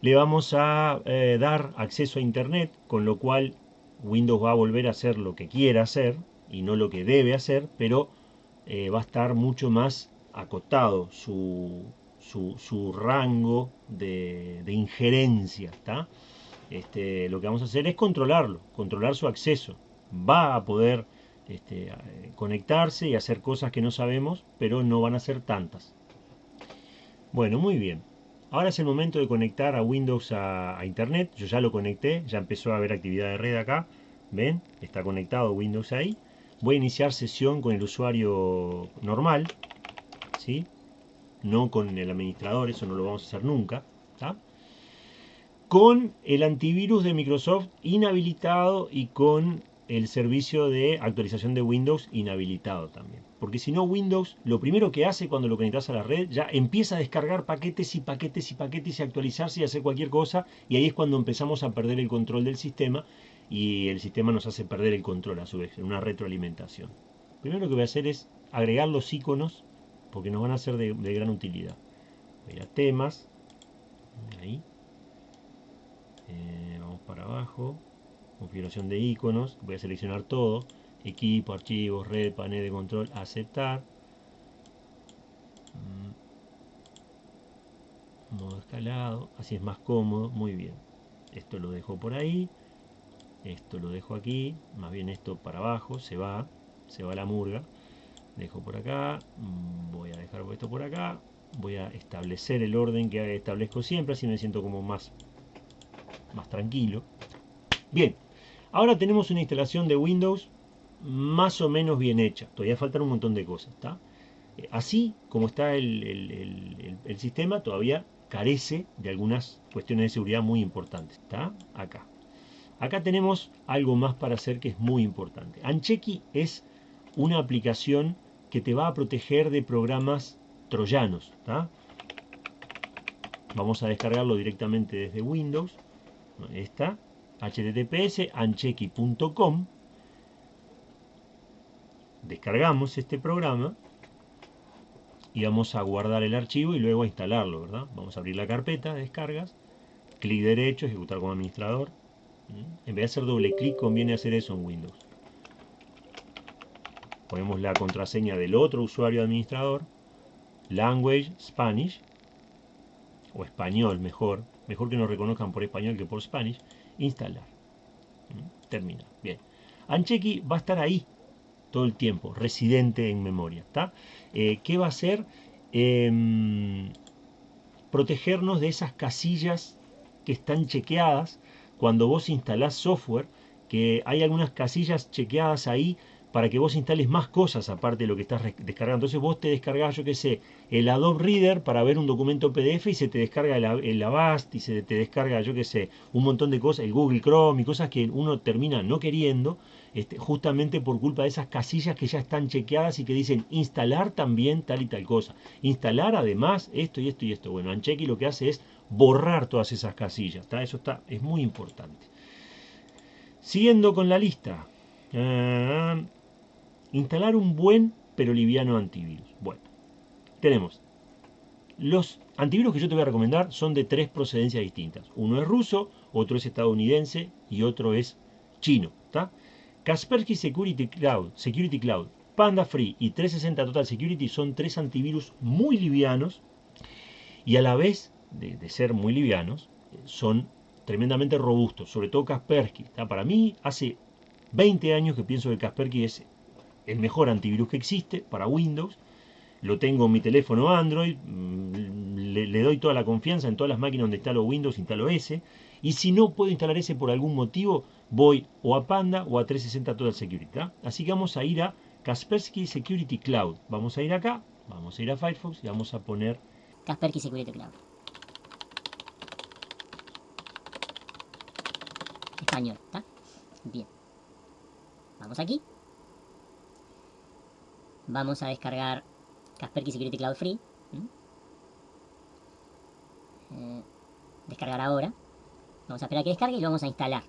le vamos a eh, dar acceso a Internet, con lo cual Windows va a volver a hacer lo que quiera hacer y no lo que debe hacer, pero eh, va a estar mucho más acotado su, su, rango de, injerencia. Este, lo que vamos a hacer es controlarlo, controlar su acceso. Va a poder este, conectarse y hacer cosas que no sabemos, pero no van a ser tantas. Bueno, muy bien. Ahora es el momento de conectar a Windows a, Internet. Yo ya lo conecté, ya empezó a haber actividad de red acá. ¿Ven? Está conectado Windows ahí. Voy a iniciar sesión con el usuario normal. ¿Sí? No con el administrador, eso no lo vamos a hacer nunca. Con el antivirus de Microsoft inhabilitado y con el servicio de actualización de Windows inhabilitado también. Porque si no, Windows lo primero que hace cuando lo conectas a la red ya empieza a descargar paquetes y paquetes y paquetes y actualizarse y hacer cualquier cosa. Y ahí es cuando empezamos a perder el control del sistema y el sistema nos hace perder el control a su vez, en una retroalimentación. Primero que voy a hacer es agregar los iconos porque nos van a ser de, gran utilidad. Voy a temas, ahí, eh, vamos para abajo, configuración de iconos, voy a seleccionar todo, equipo, archivos, red, panel de control, aceptar, mm. modo escalado, así es más cómodo, muy bien. Esto lo dejo por ahí, esto lo dejo aquí, más bien esto para abajo, se va, se va la murga, dejo por acá, mm, voy a dejar esto por acá, voy a establecer el orden que establezco siempre, así me siento como más, más tranquilo. Bien, Ahora tenemos una instalación de Windows más o menos bien hecha. Todavía faltan un montón de cosas. Eh, así como está el, sistema, todavía carece de algunas cuestiones de seguridad muy importantes. ¿Está? Acá. Acá tenemos algo más para hacer que es muy importante. Ancheki es una aplicación que te va a proteger de programas troyanos. Vamos a descargarlo directamente desde Windows. Esta https ancheki.com descargamos este programa y vamos a guardar el archivo y luego a instalarlo, ¿verdad? Vamos a abrir la carpeta de descargas, clic derecho, ejecutar como administrador. En vez de hacer doble clic, conviene hacer eso en Windows. Ponemos la contraseña del otro usuario administrador, language Spanish, o español mejor, mejor que nos reconozcan por español que por Spanish, instalar. ¿Mm? Termina. Bien. Ancheki va a estar ahí todo el tiempo, residente en memoria. ¿está? Eh, ¿Qué va a hacer? Em, protegernos de esas casillas que están chequeadas cuando vos instalás software, que hay algunas casillas chequeadas ahí para que vos instales más cosas aparte de lo que estás descargando. Entonces vos te descargás, yo qué sé, el Adobe Reader para ver un documento PDF y se te descarga el, Avast y se te descarga, yo qué sé, un montón de cosas, el Google Chrome y cosas que uno termina no queriendo, este, justamente por culpa de esas casillas que ya están chequeadas y que dicen instalar también tal y tal cosa. Instalar además esto y esto y esto. Bueno, Ancheki lo que hace es borrar todas esas casillas. Eso está, es muy importante. Siguiendo con la lista. Ah, Instalar un buen pero liviano antivirus. Bueno, tenemos los antivirus que yo te voy a recomendar son de tres procedencias distintas. Uno es ruso, otro es estadounidense y otro es chino. Kaspersky Security Cloud, Security Cloud, Panda Free y 360 Total Security son tres antivirus muy livianos y a la vez de, ser muy livianos son tremendamente robustos, sobre todo Kaspersky. Para mí hace 20 años que pienso que Kaspersky es el mejor antivirus que existe para Windows. Lo tengo en mi teléfono Android, mm, le, doy toda la confianza en todas las máquinas donde instalo Windows, instalo ese. Y si no puedo instalar ese por algún motivo, voy o a Panda o a 360 Total Security. Así que vamos a ir a Kaspersky Security Cloud. Vamos a ir acá, vamos a ir a Firefox y vamos a poner Kaspersky Security Cloud. Español, ¿está? Bien. Vamos aquí vamos a descargar Kaspersky Security Cloud Free. eh, descargar ahora. Vamos a esperar a que descargue y lo vamos a instalar.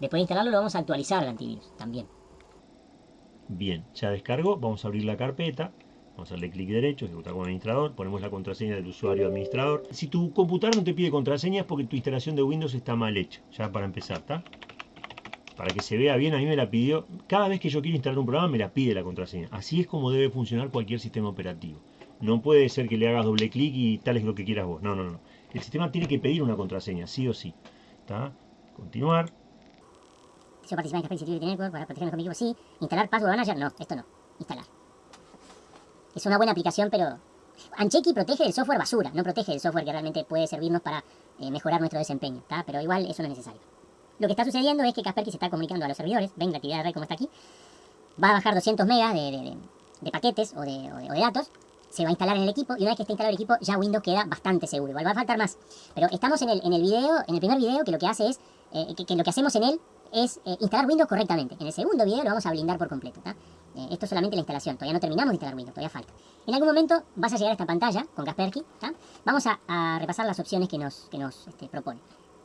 Después de instalarlo lo vamos a actualizar el antivirus también. Bien, ya descargó, vamos a abrir la carpeta, vamos a darle clic derecho, ejecutar como administrador, ponemos la contraseña del usuario administrador. Si tu computadora no te pide contraseña es porque tu instalación de Windows está mal hecha, ya para empezar, ¿está? Para que se vea bien, a mí me la pidió, cada vez que yo quiero instalar un programa me la pide la contraseña. Así es como debe funcionar cualquier sistema operativo. No puede ser que le hagas doble clic y tal es lo que quieras vos, no, no, no. El sistema tiene que pedir una contraseña, sí o sí. ¿Está? Continuar. Si participar en Security Network para proteger mi equipo, sí. Instalar Password Manager, no, esto no. Instalar. Es una buena aplicación, pero... Ancheki protege el software basura, no protege el software que realmente puede servirnos para eh, mejorar nuestro desempeño, ¿está? Pero igual eso no es necesario. Lo que está sucediendo es que Kaspersky se está comunicando a los servidores, ven la actividad de red como está aquí, va a bajar 200 megas de, paquetes o de, datos, se va a instalar en el equipo y una vez que esté instalado el equipo ya Windows queda bastante seguro. Igual va a faltar más. Pero estamos en el, en el video, en el primer video que lo que hace es, eh, que, lo que hacemos en él es eh, instalar Windows correctamente. En el segundo video lo vamos a blindar por completo. Eh, esto es solamente la instalación, todavía no terminamos de instalar Windows, todavía falta. En algún momento vas a llegar a esta pantalla con Kaspersky. Vamos a, repasar las opciones que nos, que nos este, propone.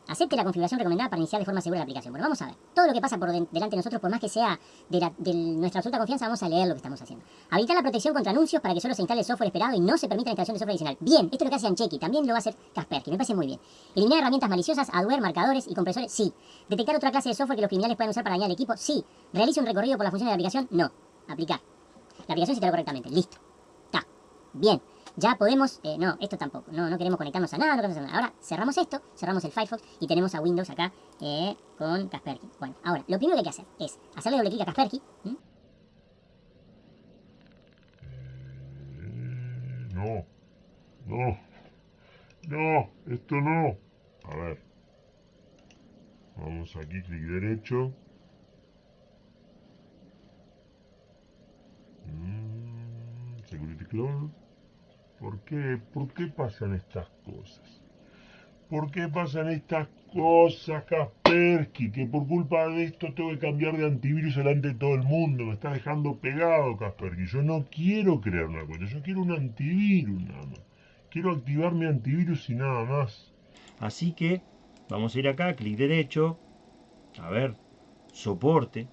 Acepte la configuración recomendada para iniciar de forma segura la aplicación. Bueno, vamos a ver. Todo lo que pasa por delante de nosotros, por más que sea de, nuestra absoluta confianza, vamos a leer lo que estamos haciendo. Habilitar la protección contra anuncios para que solo se instale el software esperado y no se permita la instalación de software adicional. Bien, esto es lo que hace Ancheki. También lo va a hacer Kaspersky. Me parece muy bien. Eliminar herramientas maliciosas, adware, marcadores y compresores. Sí. Detectar otra clase de software que los criminales puedan usar para dañar el equipo. Sí. Realice un recorrido por las funciones de la aplicación. No. Aplicar. La aplicación se instaló correctamente. Listo. Está. Bien ya podemos, eh, no, esto tampoco, no, no queremos conectarnos a nada, no queremos hacer nada. Ahora cerramos esto, cerramos el Firefox y tenemos a Windows acá eh, con Kaspersky. Bueno, ahora, lo primero que hay que hacer es hacerle doble clic a Kaspersky. Eh, no, no, no, esto no. A ver, vamos aquí, clic derecho. Mm, security Clone. ¿Por qué? ¿Por qué pasan estas cosas? ¿Por qué pasan estas cosas, Kaspersky? Que por culpa de esto tengo que cambiar de antivirus delante de todo el mundo. Me está dejando pegado, Kaspersky. Yo no quiero crear una cuenta, yo quiero un antivirus nada más. Quiero activar mi antivirus y nada más. Así que vamos a ir acá, clic derecho. A ver, soporte.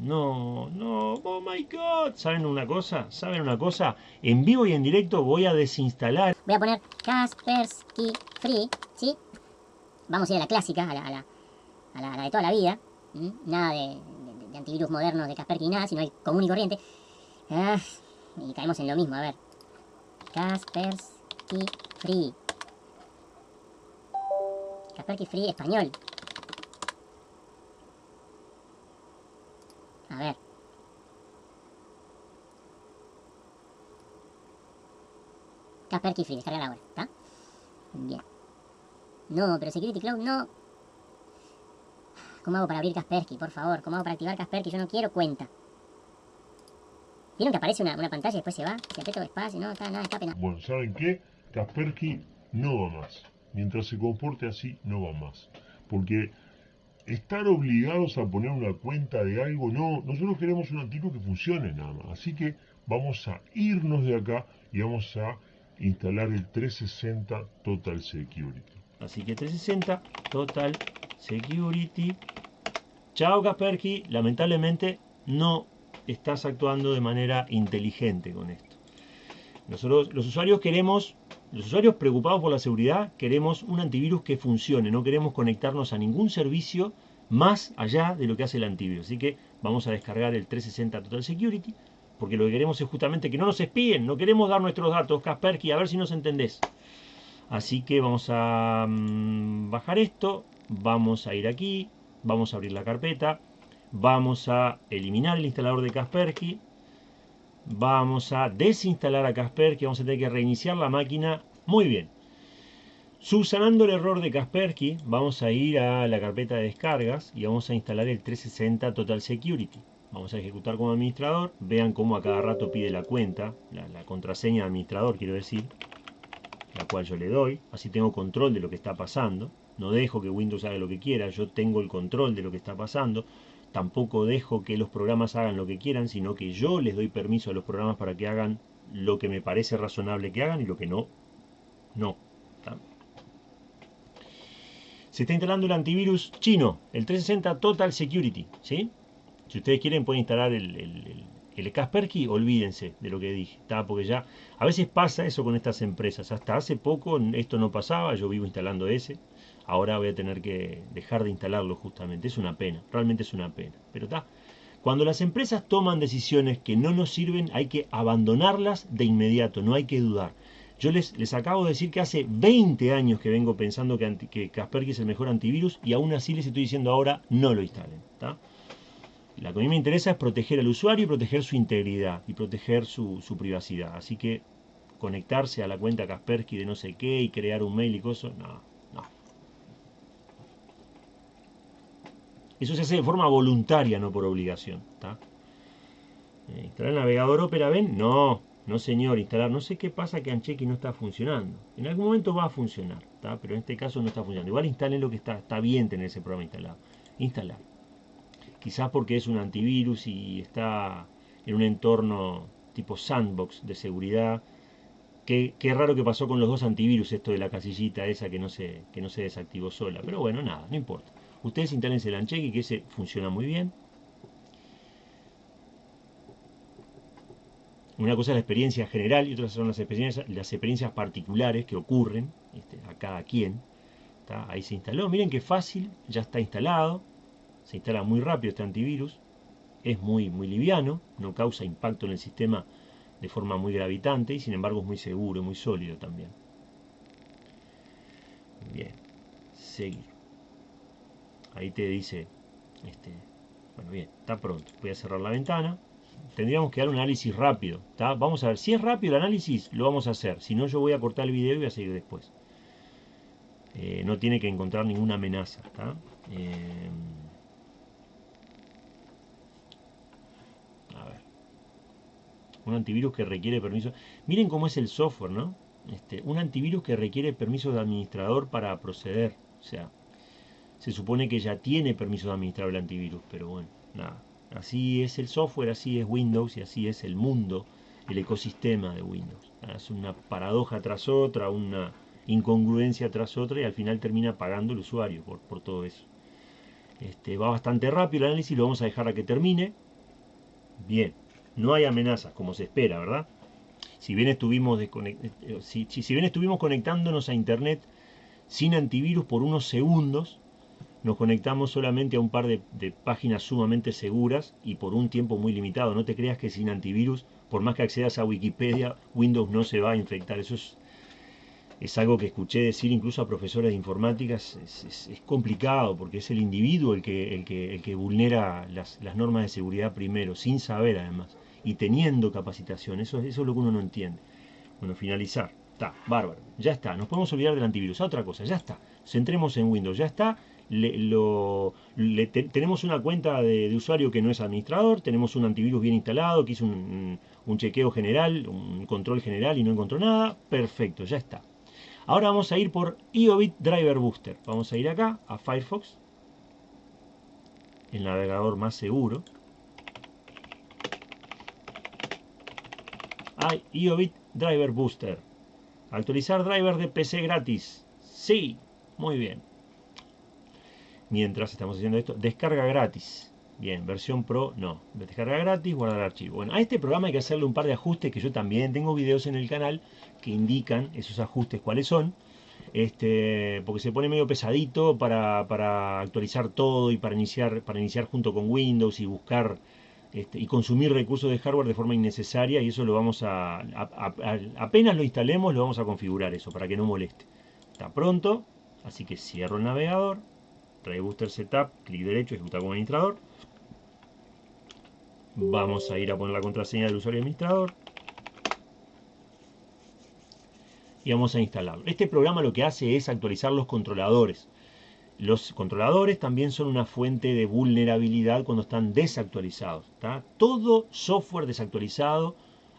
No, no, oh my god. ¿Saben una cosa? ¿Saben una cosa? En vivo y en directo voy a desinstalar. Voy a poner Kaspersky Free, ¿sí? Vamos a ir a la clásica, a la, a la, de toda la vida. Nada de, antivirus modernos de Kaspersky, nada, sino el común y corriente. Ah, y caemos en lo mismo, a ver. Kaspersky Free. Kaspersky Free español. A ver. Kaspersky Free, descargar ahora, ¿está? Bien. No, pero Security Cloud no. ¿Cómo hago para abrir Kaspersky? Por favor, ¿cómo hago para activar Kaspersky? Yo no quiero cuenta. ¿Vieron que aparece una, pantalla y después se va? Se aprieto espacio, no, está, nada, escape, nada. Bueno, ¿saben qué? Kaspersky no va más. Mientras se comporte así, no va más. Porque estar obligados a poner una cuenta de algo, no, nosotros queremos un antivirus que funcione nada más. Así que vamos a irnos de acá y vamos a instalar el 360 Total Security. Así que 360 Total Security. Chao Kaspersky, lamentablemente no estás actuando de manera inteligente con esto. Nosotros, los usuarios queremos los usuarios preocupados por la seguridad queremos un antivirus que funcione, no queremos conectarnos a ningún servicio más allá de lo que hace el antivirus. Así que vamos a descargar el 360 Total Security, porque lo que queremos es justamente que no nos espíen, no queremos dar nuestros datos, Kaspersky, a ver si nos entendés. Así que vamos a mm, bajar esto, vamos a ir aquí, vamos a abrir la carpeta, vamos a eliminar el instalador de Kaspersky, Vamos a desinstalar a Kaspersky, vamos a tener que reiniciar la máquina. Muy bien. Subsanando el error de Kaspersky, vamos a ir a la carpeta de descargas y vamos a instalar el 360 Total Security. Vamos a ejecutar como administrador. Vean cómo a cada rato pide la cuenta, la, la contraseña de administrador, quiero decir, la cual yo le doy. Así tengo control de lo que está pasando. No dejo que Windows haga lo que quiera, yo tengo el control de lo que está pasando tampoco dejo que los programas hagan lo que quieran, sino que yo les doy permiso a los programas para que hagan lo que me parece razonable que hagan y lo que no, no. Se está instalando el antivirus chino, el 360 Total Security, ¿sí? Si ustedes quieren pueden instalar el, el, el, el Kaspersky, olvídense de lo que dije, porque ya a veces pasa eso con estas empresas. Hasta hace poco esto no pasaba, yo vivo instalando ese, Ahora voy a tener que dejar de instalarlo justamente. Es una pena, realmente es una pena. Pero está. Cuando las empresas toman decisiones que no nos sirven, hay que abandonarlas de inmediato, no hay que dudar. Yo les, les acabo de decir que hace 20 años que vengo pensando que, que Kaspersky es el mejor antivirus y aún así les estoy diciendo ahora no lo instalen. Lo que a mí me interesa es proteger al usuario y proteger su integridad y proteger su, privacidad. Así que conectarse a la cuenta Kaspersky de no sé qué y crear un mail y cosas, no, Eso se hace de forma voluntaria, no por obligación. Eh, ¿Instalar el navegador Opera Ben? No, no señor, instalar. No sé qué pasa que Anchequi no está funcionando. En algún momento va a funcionar, pero en este caso no está funcionando. Igual instalen lo que está, está bien tener ese programa instalado. Instalar quizás porque es un antivirus y está en un entorno tipo sandbox de seguridad. Qué, raro que pasó con los dos antivirus esto de la casillita esa que no, se, que no se desactivó sola. Pero bueno, nada, no importa. Ustedes instalen el que ese funciona muy bien. Una cosa es la experiencia general y otra son las experiencias, las experiencias particulares que ocurren este, a cada quien. Ahí se instaló. Miren qué fácil, ya está instalado se instala muy rápido este antivirus, es muy, muy liviano, no causa impacto en el sistema de forma muy gravitante y sin embargo es muy seguro, muy sólido también. Bien, seguir. Ahí te dice, este, bueno bien, está pronto. Voy a cerrar la ventana. Tendríamos que dar un análisis rápido. Vamos a ver, si es rápido el análisis, lo vamos a hacer. Si no, yo voy a cortar el video y voy a seguir después. Eh, no tiene que encontrar ninguna amenaza. Eh, un antivirus que requiere permiso. Miren cómo es el software, ¿no? Este, un antivirus que requiere permiso de administrador para proceder. O sea, se supone que ya tiene permiso de administrar el antivirus, pero bueno, nada. Así es el software, así es Windows y así es el mundo, el ecosistema de Windows. Es una paradoja tras otra, una incongruencia tras otra y al final termina pagando el usuario por, por todo eso. Este, va bastante rápido el análisis, lo vamos a dejar a que termine. Bien, no hay amenazas, como se espera, ¿verdad? Si bien estuvimos, eh, si, si bien estuvimos conectándonos a Internet sin antivirus por unos segundos, nos conectamos solamente a un par de, páginas sumamente seguras y por un tiempo muy limitado. No te creas que sin antivirus, por más que accedas a Wikipedia, Windows no se va a infectar. Eso es es algo que escuché decir incluso a profesores de informática, es, complicado porque es el individuo el que, el que, el que vulnera las, normas de seguridad primero, sin saber además, y teniendo capacitación, eso, eso es lo que uno no entiende. Bueno, finalizar, está, bárbaro, ya está, nos podemos olvidar del antivirus, otra cosa, ya está, centremos en Windows, ya está, tenemos una cuenta de, usuario que no es administrador, tenemos un antivirus bien instalado, que hizo un, un chequeo general, un control general y no encontró nada, perfecto, ya está. Ahora vamos a ir por IOBIT Driver Booster. Vamos a ir acá, a Firefox. El navegador más seguro. Hay IOBIT Driver Booster. Actualizar driver de PC gratis. Sí, muy bien. Mientras estamos haciendo esto, descarga gratis. Bien, versión Pro no. Descarga gratis, guardar archivo. Bueno, a este programa hay que hacerle un par de ajustes que yo también tengo videos en el canal que indican esos ajustes cuáles son. Este, porque se pone medio pesadito para, actualizar todo y para iniciar, para iniciar junto con Windows y buscar este, y consumir recursos de hardware de forma innecesaria y eso lo vamos a, apenas lo instalemos lo vamos a configurar eso para que no moleste. Está pronto, así que cierro el navegador, trae Booster Setup, clic derecho, ejecutar como administrador. Vamos a ir a poner la contraseña del usuario administrador. Y vamos a instalarlo. Este programa lo que hace es actualizar los controladores. Los controladores también son una fuente de vulnerabilidad cuando están desactualizados. Todo software desactualizado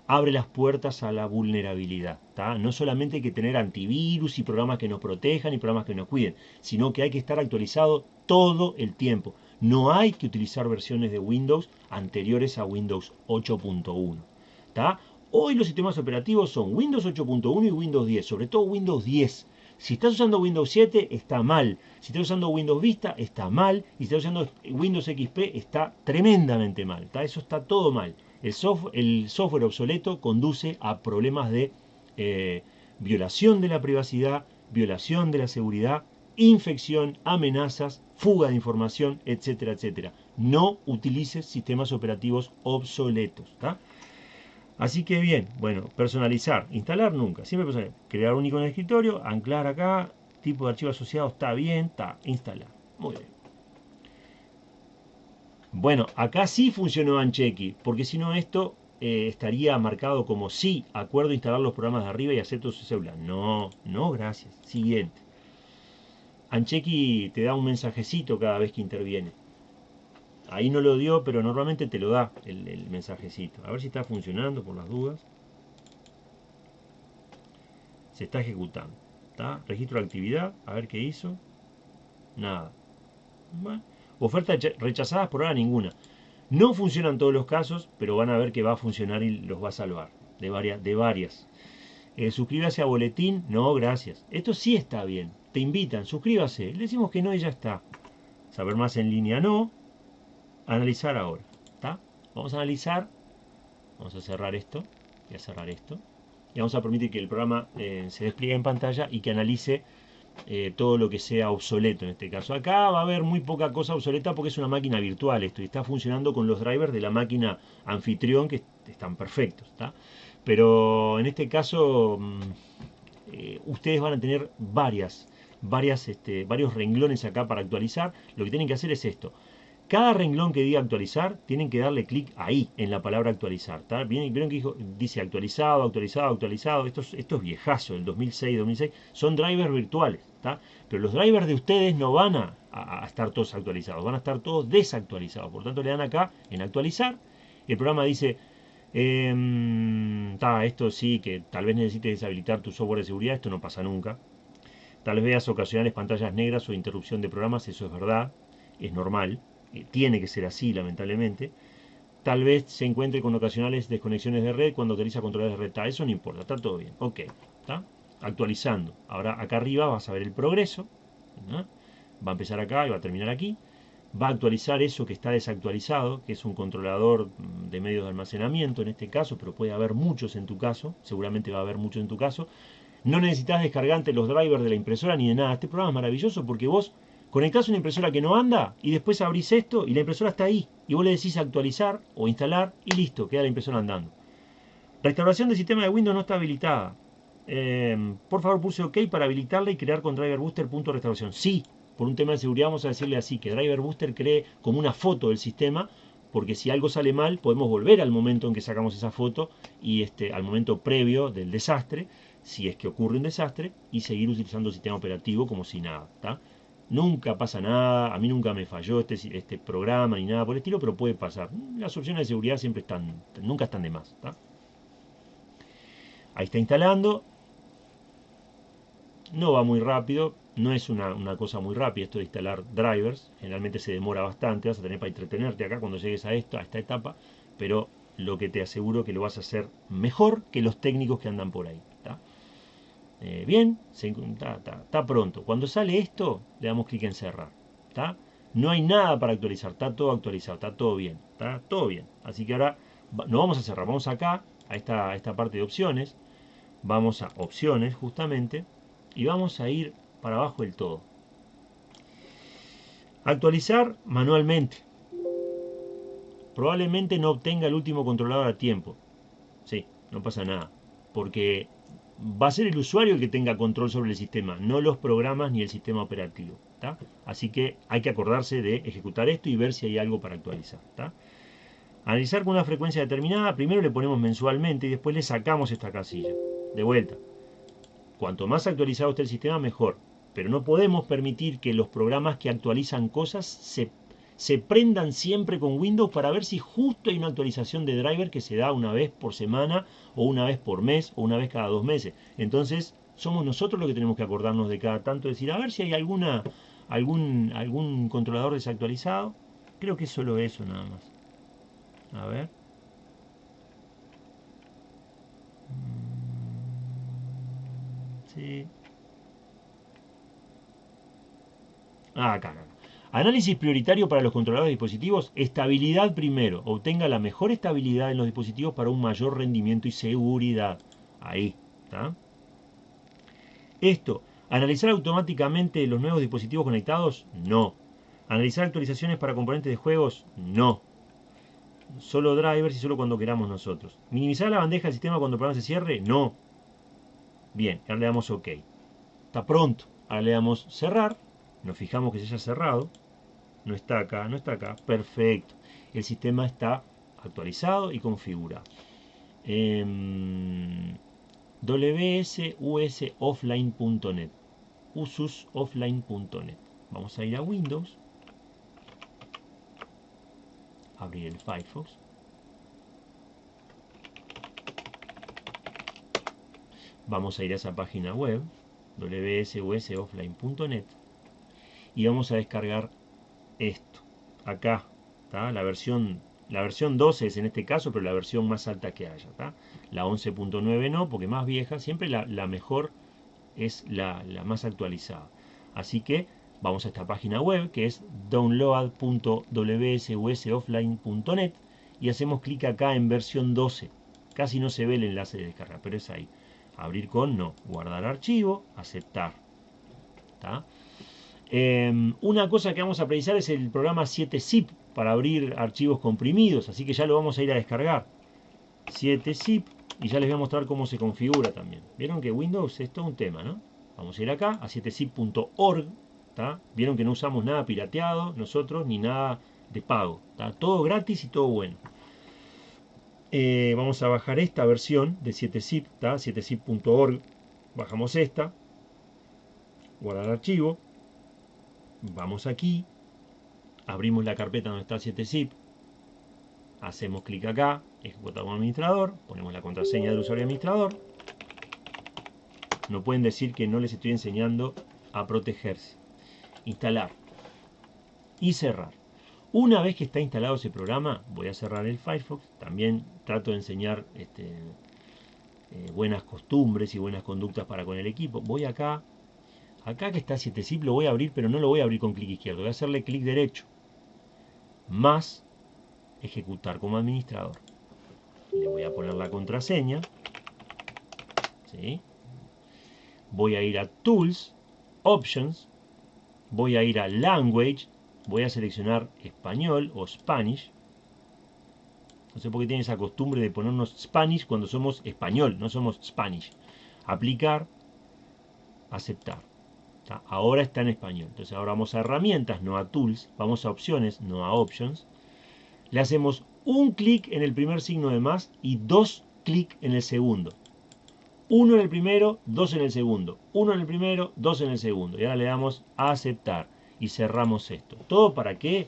abre las puertas a la vulnerabilidad. No solamente hay que tener antivirus y programas que nos protejan y programas que nos cuiden, sino que hay que estar actualizado todo el tiempo. No hay que utilizar versiones de Windows anteriores a Windows 8.1. Hoy los sistemas operativos son Windows 8.1 y Windows 10, sobre todo Windows 10. Si estás usando Windows 7, está mal. Si estás usando Windows Vista, está mal. Y si estás usando Windows XP, está tremendamente mal. Eso está todo mal. El, software obsoleto conduce a problemas de eh, violación de la privacidad, violación de la seguridad, infección, amenazas, fuga de información, etcétera, etcétera. No utilices sistemas operativos obsoletos. Así que bien, bueno, personalizar, instalar nunca, siempre personalizar. Crear un icono de escritorio, anclar acá, tipo de archivo asociado está bien, está, instalar. Muy bien. Bueno, acá sí funcionó Ancheki, porque si no esto eh, estaría marcado como sí, acuerdo instalar los programas de arriba y acepto su celular. No, no, gracias. Siguiente. Ancheki te da un mensajecito cada vez que interviene. Ahí no lo dio, pero normalmente te lo da el, mensajecito. A ver si está funcionando por las dudas. Se está ejecutando. ¿Está? Registro de actividad. A ver qué hizo. Nada. Ofertas rechazadas por ahora ninguna. No funciona en todos los casos, pero van a ver que va a funcionar y los va a salvar. De varias. De varias. Eh, suscríbase a boletín. No, gracias. Esto sí está bien. Te invitan, suscríbase. Le decimos que no y ya está. Saber más en línea no analizar ahora. Vamos a analizar, vamos a cerrar esto y a cerrar esto. Y vamos a permitir que el programa eh, se despliegue en pantalla y que analice eh, todo lo que sea obsoleto en este caso. Acá va a haber muy poca cosa obsoleta porque es una máquina virtual esto y está funcionando con los drivers de la máquina anfitrión que están perfectos. Pero en este caso mm, eh, ustedes van a tener varias, varias, este, varios renglones acá para actualizar. Lo que tienen que hacer es esto. Cada renglón que diga actualizar, tienen que darle clic ahí, en la palabra actualizar. Vieron que dice actualizado, actualizado, actualizado. Esto es, esto es viejazo, del 2006, 2006. Son drivers virtuales. Pero los drivers de ustedes no van a, estar todos actualizados, van a estar todos desactualizados. Por tanto, le dan acá en actualizar. el programa dice, eh, esto sí, que tal vez necesites deshabilitar tu software de seguridad. Esto no pasa nunca. Tal vez veas ocasionales pantallas negras o interrupción de programas. Eso es verdad, es normal tiene que ser así, lamentablemente. Tal vez se encuentre con ocasionales desconexiones de red cuando utiliza controles de red. eso no importa, está todo bien. Ok, está actualizando. Ahora acá arriba vas a ver el progreso. Va a empezar acá y va a terminar aquí. Va a actualizar eso que está desactualizado, que es un controlador de medios de almacenamiento en este caso, pero puede haber muchos en tu caso. Seguramente va a haber muchos en tu caso. No necesitas descargarte los drivers de la impresora ni de nada. Este programa es maravilloso porque vos Conectás una impresora que no anda y después abrís esto y la impresora está ahí. Y vos le decís actualizar o instalar y listo, queda la impresora andando. Restauración del sistema de Windows no está habilitada. Em, por favor puse OK para habilitarla y crear con Driver Booster punto restauración. Sí, por un tema de seguridad vamos a decirle así, que Driver Booster cree como una foto del sistema, porque si algo sale mal podemos volver al momento en que sacamos esa foto y este, al momento previo del desastre, si es que ocurre un desastre, y seguir utilizando el sistema operativo como si nada. Nunca pasa nada, a mí nunca me falló este, este programa ni nada por el estilo, pero puede pasar. Las opciones de seguridad siempre están, nunca están de más. Ahí está instalando. No va muy rápido, no es una, cosa muy rápida esto de instalar drivers. Generalmente se demora bastante, vas a tener para entretenerte acá cuando llegues a, esto, a esta etapa, pero lo que te aseguro que lo vas a hacer mejor que los técnicos que andan por ahí. Eh, bien, está pronto. Cuando sale esto, le damos clic en cerrar. No hay nada para actualizar, está todo actualizado, está todo bien. Está todo bien. Así que ahora no vamos a cerrar, vamos acá, a esta, a esta parte de opciones. Vamos a opciones, justamente, y vamos a ir para abajo del todo. Actualizar manualmente. Probablemente no obtenga el último controlador a tiempo. Sí, no pasa nada. Porque va a ser el usuario el que tenga control sobre el sistema, no los programas ni el sistema operativo. Así que hay que acordarse de ejecutar esto y ver si hay algo para actualizar. Analizar con una frecuencia determinada, primero le ponemos mensualmente y después le sacamos esta casilla. De vuelta. Cuanto más actualizado esté el sistema, mejor. Pero no podemos permitir que los programas que actualizan cosas se se prendan siempre con Windows para ver si justo hay una actualización de driver que se da una vez por semana o una vez por mes o una vez cada dos meses. Entonces somos nosotros los que tenemos que acordarnos de cada tanto, decir, a ver si hay alguna, algún, algún controlador desactualizado. Creo que es solo eso nada más. A ver. Sí. Ah, acá, acá. Análisis prioritario para los controladores de dispositivos. Estabilidad primero. Obtenga la mejor estabilidad en los dispositivos para un mayor rendimiento y seguridad. Ahí. ¿está? Esto. Analizar automáticamente los nuevos dispositivos conectados. No. Analizar actualizaciones para componentes de juegos. No. Solo drivers y solo cuando queramos nosotros. Minimizar la bandeja del sistema cuando el programa se cierre. No. Bien. Ahora le damos OK. Está pronto. Ahora le damos cerrar. Nos fijamos que se haya cerrado no está acá, no está acá, perfecto. El sistema está actualizado y configurado. Eh, wsusoffline.net ususoffline.net Vamos a ir a Windows. Abrir el Firefox. Vamos a ir a esa página web wsusoffline.net y vamos a descargar esto. Acá, está la versión la versión 12 es en este caso, pero la versión más alta que haya. La 11.9 no, porque más vieja, siempre la, mejor es la, la, más actualizada. Así que vamos a esta página web que es download.wsusoffline.net y hacemos clic acá en versión 12. Casi no se ve el enlace de descarga, pero es ahí. Abrir con no, guardar archivo, aceptar. Em, una cosa que vamos a precisar es el programa 7zip para abrir archivos comprimidos, así que ya lo vamos a ir a descargar. 7zip y ya les voy a mostrar cómo se configura también. Vieron que Windows es todo un tema, ¿no? Vamos a ir acá a 7zip.org. Vieron que no usamos nada pirateado nosotros ni nada de pago. ¿tá? Todo gratis y todo bueno. Eh, vamos a bajar esta versión de 7zip, 7zip.org. Bajamos esta. Guardar archivo vamos aquí, abrimos la carpeta donde está 7zip, hacemos clic acá, ejecutamos administrador, ponemos la contraseña del usuario administrador. No pueden decir que no les estoy enseñando a protegerse. Instalar y cerrar. Una vez que está instalado ese programa, voy a cerrar el Firefox. También trato de enseñar este, eh, buenas costumbres y buenas conductas para con el equipo. Voy acá, Acá que está 7zip lo voy a abrir, pero no lo voy a abrir con clic izquierdo. Voy a hacerle clic derecho. Más ejecutar como administrador. Le voy a poner la contraseña. ¿sí? Voy a ir a Tools, Options. Voy a ir a Language. Voy a seleccionar español o Spanish. No sé por qué tiene esa costumbre de ponernos Spanish cuando somos español, no somos Spanish. Aplicar, aceptar. Ahora está en español. Entonces ahora vamos a herramientas, no a tools. Vamos a opciones, no a options. Le hacemos un clic en el primer signo de más y dos clics en el segundo. Uno en el primero, dos en el segundo. Uno en el primero, dos en el segundo. Y ahora le damos a aceptar y cerramos esto. ¿Todo para qué?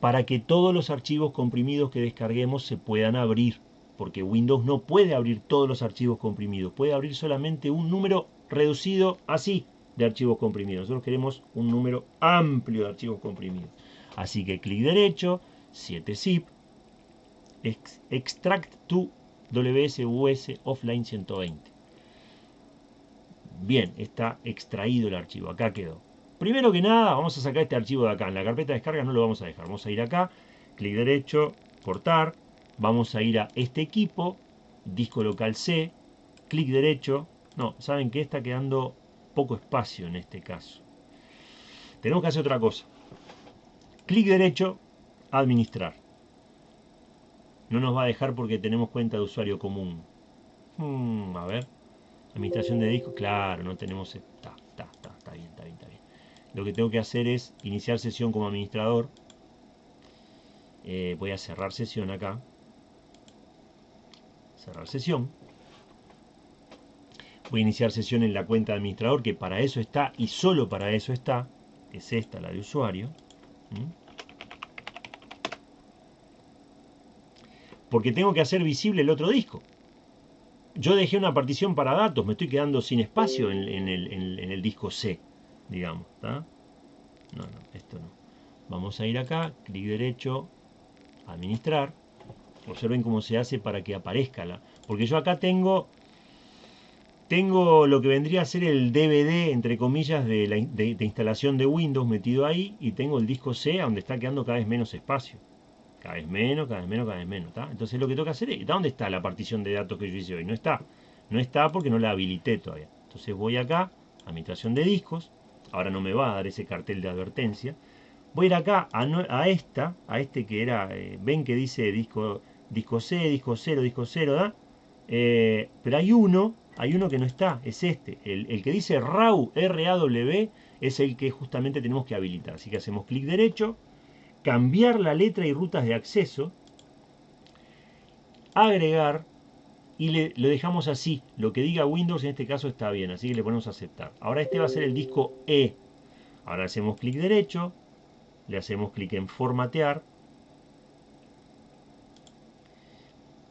Para que todos los archivos comprimidos que descarguemos se puedan abrir. Porque Windows no puede abrir todos los archivos comprimidos. Puede abrir solamente un número reducido así de archivos comprimidos. Nosotros queremos un número amplio de archivos comprimidos. Así que clic derecho, 7zip, extract to WSUS offline 120. Bien, está extraído el archivo, acá quedó. Primero que nada, vamos a sacar este archivo de acá. En la carpeta de descarga no lo vamos a dejar. Vamos a ir acá, clic derecho, cortar. Vamos a ir a este equipo, disco local C, clic derecho. No, ¿saben que Está quedando poco espacio en este caso. Tenemos que hacer otra cosa. Clic derecho, administrar. No nos va a dejar porque tenemos cuenta de usuario común. Hmm, a ver. Administración de disco. Claro, no tenemos... Está, está, está, está bien, está bien, está bien. Lo que tengo que hacer es iniciar sesión como administrador. Eh, voy a cerrar sesión acá. Cerrar sesión a iniciar sesión en la cuenta de administrador, que para eso está y solo para eso está, que es esta, la de usuario. Porque tengo que hacer visible el otro disco. Yo dejé una partición para datos, me estoy quedando sin espacio en, el, disco C, digamos. No, no, esto no. Vamos a ir acá, clic derecho, administrar. Observen cómo se hace para que aparezca la... Porque yo acá tengo tengo lo que vendría a ser el DVD, entre comillas, de, la, de, instalación de Windows metido ahí y tengo el disco C donde está quedando cada vez menos espacio. Cada vez menos, cada vez menos, cada vez menos. Entonces lo que tengo que hacer es, ¿dónde está la partición de datos que yo hice hoy? No está. No está porque no la habilité todavía. Entonces voy acá, administración de discos. Ahora no me va a dar ese cartel de advertencia. Voy a ir acá a, esta, a este que era, eh, ven que dice disco, disco C, disco 0, disco 0, ¿da? Eh, pero hay uno, hay uno que no está, es este. El, que dice RAW, R-A-W, es el que justamente tenemos que habilitar. Así que hacemos clic derecho, cambiar la letra y rutas de acceso, agregar, y le, lo dejamos así. Lo que diga Windows en este caso está bien, así que le ponemos aceptar. Ahora este va a ser el disco E. Ahora hacemos clic derecho, le hacemos clic en formatear,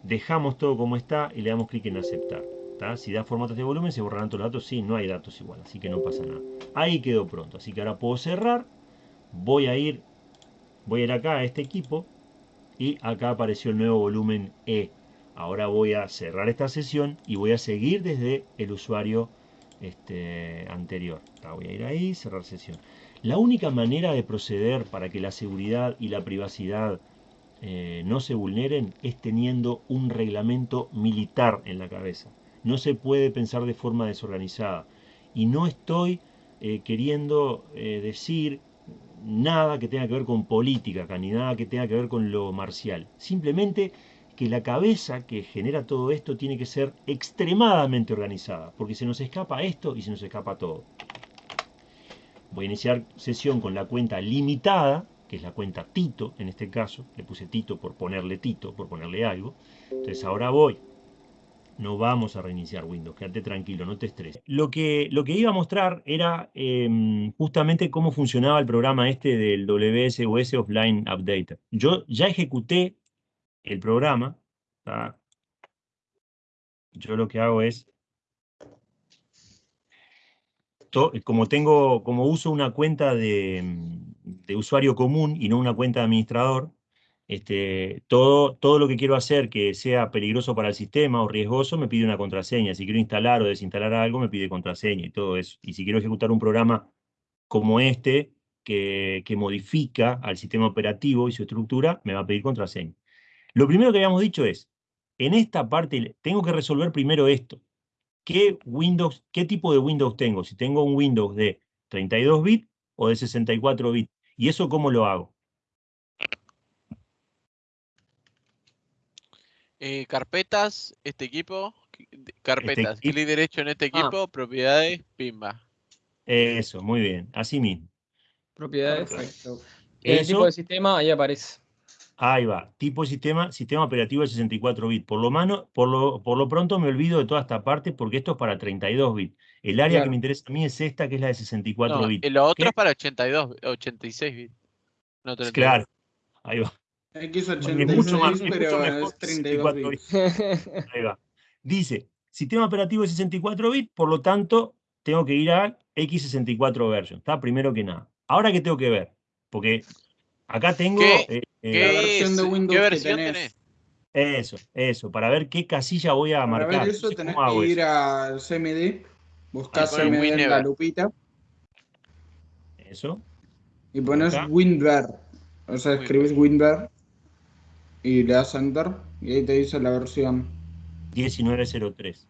dejamos todo como está y le damos clic en aceptar. Si da formatos de volumen se borrarán todos los datos, sí, no hay datos igual, así que no pasa nada. Ahí quedó pronto, así que ahora puedo cerrar, voy a ir, voy a ir acá a este equipo y acá apareció el nuevo volumen E. Ahora voy a cerrar esta sesión y voy a seguir desde el usuario este, anterior. Voy a ir ahí, cerrar sesión. La única manera de proceder para que la seguridad y la privacidad eh, no se vulneren es teniendo un reglamento militar en la cabeza. No se puede pensar de forma desorganizada. Y no estoy eh, queriendo eh, decir nada que tenga que ver con política ni nada que tenga que ver con lo marcial. Simplemente que la cabeza que genera todo esto tiene que ser extremadamente organizada, porque se nos escapa esto y se nos escapa todo. Voy a iniciar sesión con la cuenta limitada, que es la cuenta Tito en este caso. Le puse Tito por ponerle Tito, por ponerle algo. Entonces ahora voy. No vamos a reiniciar Windows, quédate tranquilo, no te estreses. Lo que, lo que iba a mostrar era em, justamente cómo funcionaba el programa este del WSOS Offline Updater. Yo ya ejecuté el programa. Yo lo que hago es como tengo, como uso una cuenta de, usuario común y no una cuenta de administrador, este, todo, todo lo que quiero hacer que sea peligroso para el sistema o riesgoso me pide una contraseña. Si quiero instalar o desinstalar algo me pide contraseña y todo eso. Y si quiero ejecutar un programa como este, que, que modifica al sistema operativo y su estructura, me va a pedir contraseña. Lo primero que habíamos dicho es, en esta parte tengo que resolver primero esto qué, Windows, qué tipo de Windows tengo, si tengo un Windows de 32 bits o de 64 bits. ¿Y eso cómo lo hago? Eh, carpetas, este equipo, carpetas, este clic derecho en este ah. equipo, propiedades, pimba. Eso, muy bien, así mismo. Propiedades, exacto. El tipo de sistema ahí aparece. Ahí va, tipo de sistema, sistema operativo de 64 bits. Por lo, mano, por, lo, por lo pronto me olvido de toda esta parte porque esto es para 32 bits. El área que me interesa a mí es esta, que es la de 64 bits. Y lo otro es para 82, 86 bits. No claro, ahí va. X86, es mucho más, pero es 32 bits. Ahí va. Dice, sistema operativo de 64 bits, por lo tanto, tengo que ir a X64 version, ¿está? Primero que nada. Ahora, ¿qué tengo que ver? Porque acá tengo... Eh, ¿Qué la versión de Windows ¿Qué versión tenés? Eso, eso, para ver qué casilla voy a marcar. Para ver eso tenés que ir al CMD, buscar CMD en la lupita. Eso. Y pones WinVer. O sea, escribes WinVer y le das Enter y ahí te dice la versión. 1903.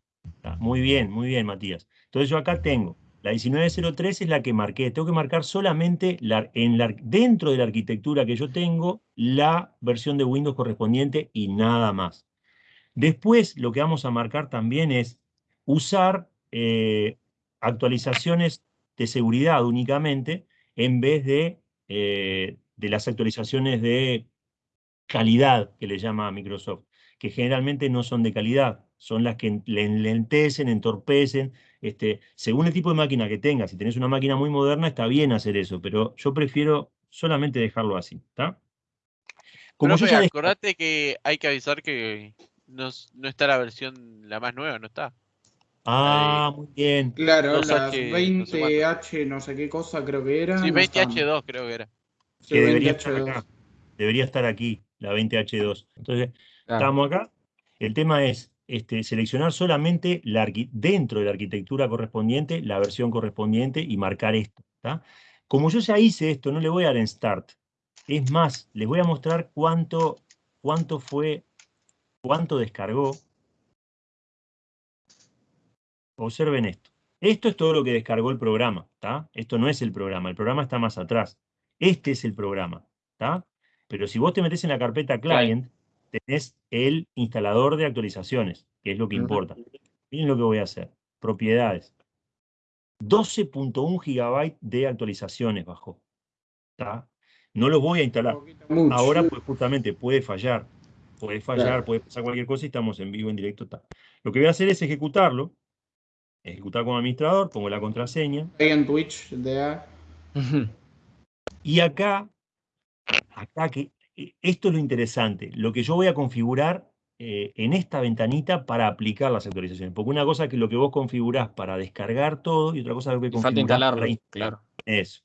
Muy bien, muy bien, Matías. Entonces yo acá tengo la 1903 es la que marqué. Tengo que marcar solamente en dentro de la arquitectura que yo tengo la versión de Windows correspondiente y nada más. Después lo que vamos a marcar también es usar eh, actualizaciones de seguridad únicamente en vez de, eh, de las actualizaciones de calidad que le llama Microsoft, que generalmente no son de calidad, son las que lentecen, entorpecen, este, según el tipo de máquina que tengas, si tenés una máquina muy moderna, está bien hacer eso, pero yo prefiero solamente dejarlo así, ¿está? Como yo acordate que hay que avisar que no, está la versión la más nueva, no está. Ah, muy bien. Claro, las 20H no sé, qué cosa creo que era. Sí, 20H2 creo que era. que debería estar Debería estar aquí, la 20H2. Entonces, estamos acá. El tema es, este, seleccionar solamente la dentro de la arquitectura correspondiente, la versión correspondiente y marcar esto. Como yo ya hice esto, no le voy a dar en Start. Es más, les voy a mostrar cuánto, cuánto fue, cuánto descargó. Observen esto. Esto es todo lo que descargó el programa. Esto no es el programa, el programa está más atrás. Este es el programa. Pero si vos te metes en la carpeta Client, tenés el instalador de actualizaciones, que es lo que importa. Miren lo que voy a hacer. Propiedades. 12.1 GB de actualizaciones bajó. No lo voy a instalar. Ahora, pues justamente puede fallar. Puede fallar, puede pasar cualquier cosa y estamos en vivo, en directo. Lo que voy a hacer es ejecutarlo. Ejecutar como administrador, pongo la contraseña. En Twitch, Y acá, acá que esto es lo interesante, lo que yo voy a configurar eh, en esta ventanita para aplicar las actualizaciones. Porque una cosa es que lo que vos configurás para descargar todo y otra cosa es lo que configurás para instalar. Claro. Eso.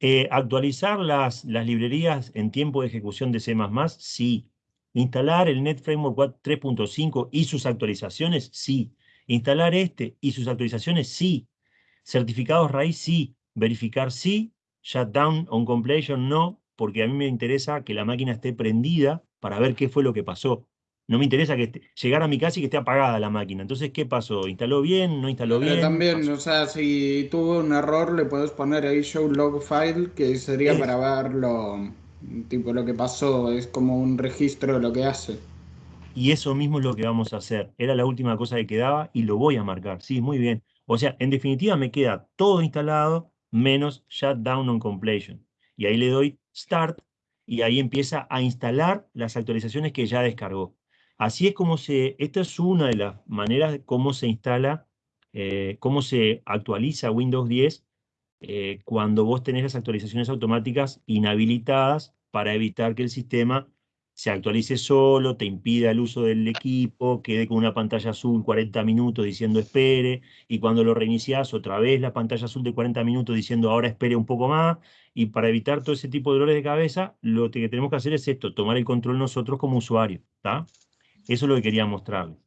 Eh, ¿Actualizar las, las librerías en tiempo de ejecución de C++? Sí. ¿Instalar el Net Framework 3.5 y sus actualizaciones? Sí. ¿Instalar este y sus actualizaciones? Sí. ¿Certificados raíz? Sí. ¿Verificar? Sí. ¿Shutdown on completion? No porque a mí me interesa que la máquina esté prendida para ver qué fue lo que pasó. No me interesa que llegar a mi casa y que esté apagada la máquina. Entonces, ¿qué pasó? ¿Instaló bien? ¿No instaló bien? también, o sea, si tuvo un error, le puedes poner ahí show log file, que sería para ver lo, tipo, lo que pasó. Es como un registro de lo que hace. Y eso mismo es lo que vamos a hacer. Era la última cosa que quedaba y lo voy a marcar. Sí, muy bien. O sea, en definitiva me queda todo instalado menos shutdown on completion. Y ahí le doy Start y ahí empieza a instalar las actualizaciones que ya descargó. Así es como se, esta es una de las maneras de cómo se instala, eh, cómo se actualiza Windows 10 eh, cuando vos tenés las actualizaciones automáticas inhabilitadas para evitar que el sistema se actualice solo, te impida el uso del equipo, quede con una pantalla azul 40 minutos diciendo espere, y cuando lo reinicias otra vez la pantalla azul de 40 minutos diciendo ahora espere un poco más, y para evitar todo ese tipo de dolores de cabeza, lo que tenemos que hacer es esto, tomar el control nosotros como usuarios, ¿está? Eso es lo que quería mostrarles.